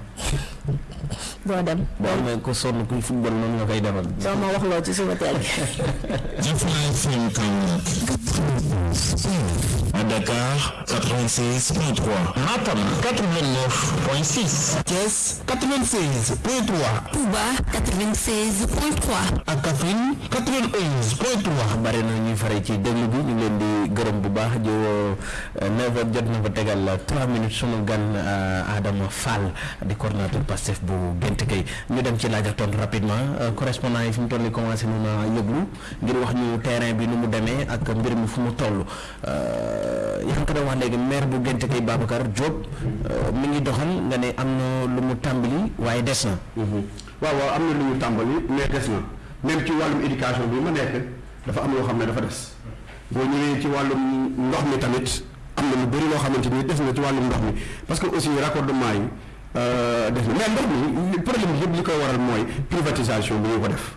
doo dem. boo amee ko sonn kuy football noonu nga koy defal. doo ma wax loo ci suba teel gi. À Dakar, 96.3. Matam 89.6. Thiès 96.3. Touba 96.3. ak Kaffrine 91.3. bari na ñuy fare ci déglu bi ñu leen di gërëm bu baax di woo 9h jot na fa tegal 3 minutes sunu gan Adama Fall di coordonnateur Pastef bu Gént Kay ñu dem ci laaj ak tontu rapidement correspondant yi fi mu toll nii commencé nañu yëglu ngir wax ñu terrain bi nu mu demee ak mbir mi fu mu toll. Euh, yaa ngi ko doon wax léegi maire bu Gént kay Babacar Diop euh, mi ngi doxal nga ne am na lu mu tàmbali waaye des na. Mhm. waaw waaw am na lu mu tàmbali mais des na même ci wàllum éducation bi ma nekk dafa am loo xam ne dafa des boo ñëwee ci wàllum ndox mi tamit am na lu bëri loo xamante ni des na ci wàllum ndox mi parce que aussi raccordement yi euh, des na mais ndox mi problème yëpp li koy waral mooy privatisation bi ñu ko def.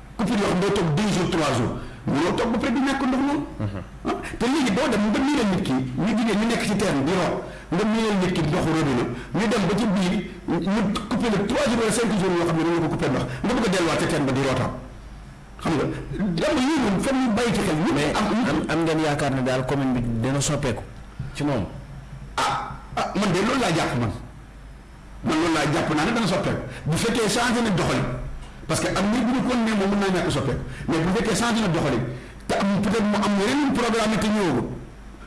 coupure yoo xam doo toog deux jours trois jours mënoo toog ba pare di ñàkk ndox noonu. Mhm. Ah, te léegi boo dem nga miinal nit ki ñu jigéen ñu nekk ci terre bi root nga miinal nit ki ndoxu robinet ñu dem ba ci biir ñu coupé la trois jours wala cinq jours yoo xam ne dañu ko coupé ndox nga bëgg a delluwaat ca teen ba di rootaat xam nga dem yii moom foog ñu bàyyi ci xel. mais am am ngeen yaakaar ne daal commune bi dina soppeeku ci moom. ah ah man de loolu laa jàpp man. man loolu laa jàpp naa ne dana soppeeku bu fekkee changé nañ doxalin parce que am na bu ñu continuer moom mën naa ñàkk soppeeku mais bu fekkee changé na doxalin te am peut-être mu am yeneen programme te ñëwagul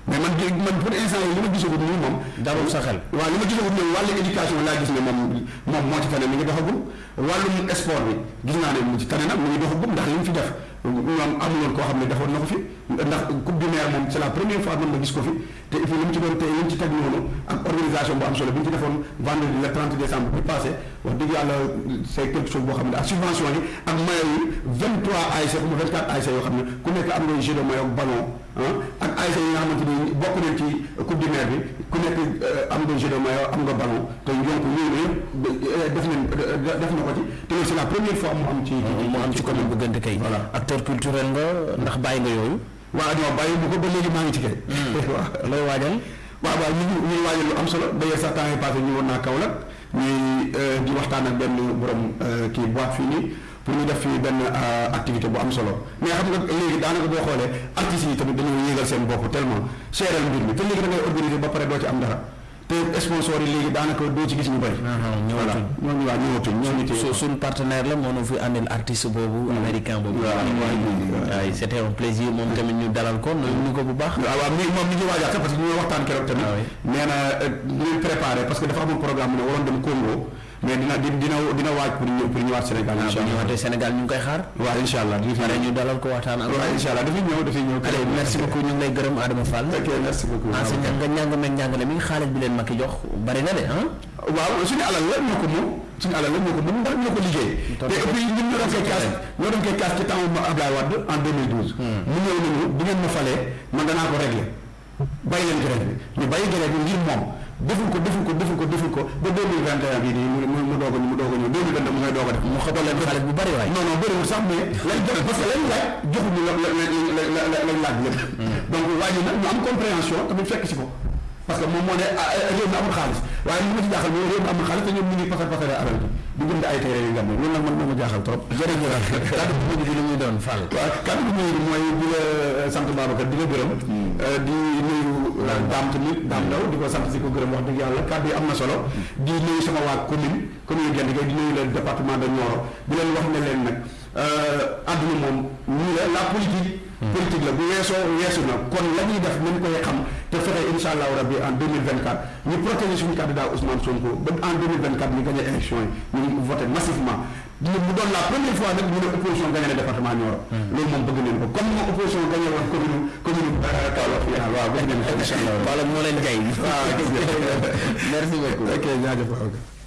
mais man de man pour instant yii li ma gisagul nii moom. dalul sa xel waaw li ma gisagul nii wàllu éducation laa gis ne moom moom moo ci tane mi ngi doxagul wàllum sport bi gis naa ne mu ci tane nag mu ngi doxagul ndax li mu fi def ñoom amuloon koo xam ne defoon na ko fi ndax coupe du maire moom c'est la première fois man ma gis ko fi. Te et puis li mu ci doon te li mu ci teg noonu ak organisation bu am solo bi ñu ci defoon vendredi le 30 décembre bi passé wax dëgg yàlla c'est quelque chose boo xam ne ak subvention yi ak maillot yi 23 ASC ou 24 ASC yoo xam ne ku nekk am ngay jeu de maillot ak ballon ah ak ASC yi nga xamante ni bokk nañ ci coupe du maire bi ku nekk am nga jeu de maillot am nga ballon te donc loolu yëpp def nañ def na ko ci te loolu c'est la première fois mu am ci mu am ci commune bu Gënt Kay voilà acteur culturel nga ndax bàyyi nga yooyu waaw non bàyyi bu ko ba léegi maa ngi ci kay. Hmm. waaw looy waajal. waaw waaw ñu ngi waajal lu am solo d'ailleurs sax temps yii passé ñu woon naa Kaolack ñuy euh, di waxtaan ak benn borom euh, kii boîte fii nii pour ñu def fii benn euh, activité bu am solo mais xam nga léegi daanaka boo xoolee artistes yi tamit dañoo yéegal seen bopp tellement seeral mbir mi te léegi da ngay organiser ba pare doo ci am dara. te sponsor yi léegi daanaka doo ci gis ñu bëri. voilà ñooñu waa ñëwatul ñooñu tey. su suñ partenaire la moo ñu fi andil artiste boobu. américain boobu. waaw waaw c' était un plaisir moom tamit ñu dalal ko ñu ko bu baax. waaw waaw mi moom mi ngi waajaat sax parce que ñu waxtaan keroog tamit. nee na ñu préparé parce que dafa amoon programme mu ne waroon dem Congo. mais dina dina dina waaj pour ñëw pour ñëwaat Sénégal. Ah, incha allah bu ñëwaatee Sénégal ñu ngi koy xaar. waaw incha allah dina fi ñu dalal ko waxtaan ak. waaw incha allah dafay ñëw dafay ñëw. allez merci beaucoup ñu ngi lay gërëm Adama Fall. ok merci beaucoup. enseignant nga njàng meeg njàngale mi xaalis bi leen Macky jox bari na de ah. waaw suñu alal la ñoo ko moom suñu alal la ñoo ko moom ndax ñoo ko liggéey. te et puis ñun ñoo doon koy kaas ñoo doon koy kaas ci temps Abdoulaye Wade en 2012. Hmm. mu ñëw nañu bu ngeen ma falee man danaa ko régler bàyyi leen grève bi ñu bàyyi grève bi ngir moom deful ko deful ko deful ko deful ko ba 2021 bii nii mu mu doog a mu doog a ñëw 2022 mu ngay doog a def mu xëppal leen xaalis bu bari waay non non bëriwul sax mais lañ def parce que lañ laaj joxuñu la la la la lañ laaj lépp hmm. donc waa ji nag ñu am compréhension tamit fekk si ko parce que moom moo ne ah, réew mi amul xaalis waaye li ma ci jaaxal mooy réew mi amul xaalis te ñoom ñu ngi pasar pasare alal bi di bind ay téere yu ngand loolu nag man moom a jaaxal trop. jërëjëf kàddu bu mujj bi li muy doon Fall. waaw kàddu bu mujj bi mooy di la euh, sant Babacar di la gërëm. Hmm. Euh, di nuyu euh, daam tamit daam ndaw di ko sant di ko gërëm wax dëgg yàlla kàddu yi am na solo. Hmm. di nuyu sama waa commune commune Guéndé di nuyu le département de Nioro di leen wax ne leen nag. Euh, àdduna moom nii la la politique. Hmm. politique la bu weesoo weesu na kon la ñuy def nañ koy xam te fexe incha allahu rabi en deux mille vingt quatre ñu protéger suñu candidat Ousmane Sonko ba en deux mille vingt quatre ñu gagné élection yi ñu voté massivement. mu doon la première fois nag mu ne opposition gagné na département Nioro. Hmm. loolu moom bëgg nañ ko comme moom opposition gagné woon commune commune euh, Kaolack. waaw waaw bëgg nañ ko incha allah. wala moo leen gay. waaw merci beaucoup. ok jaajëf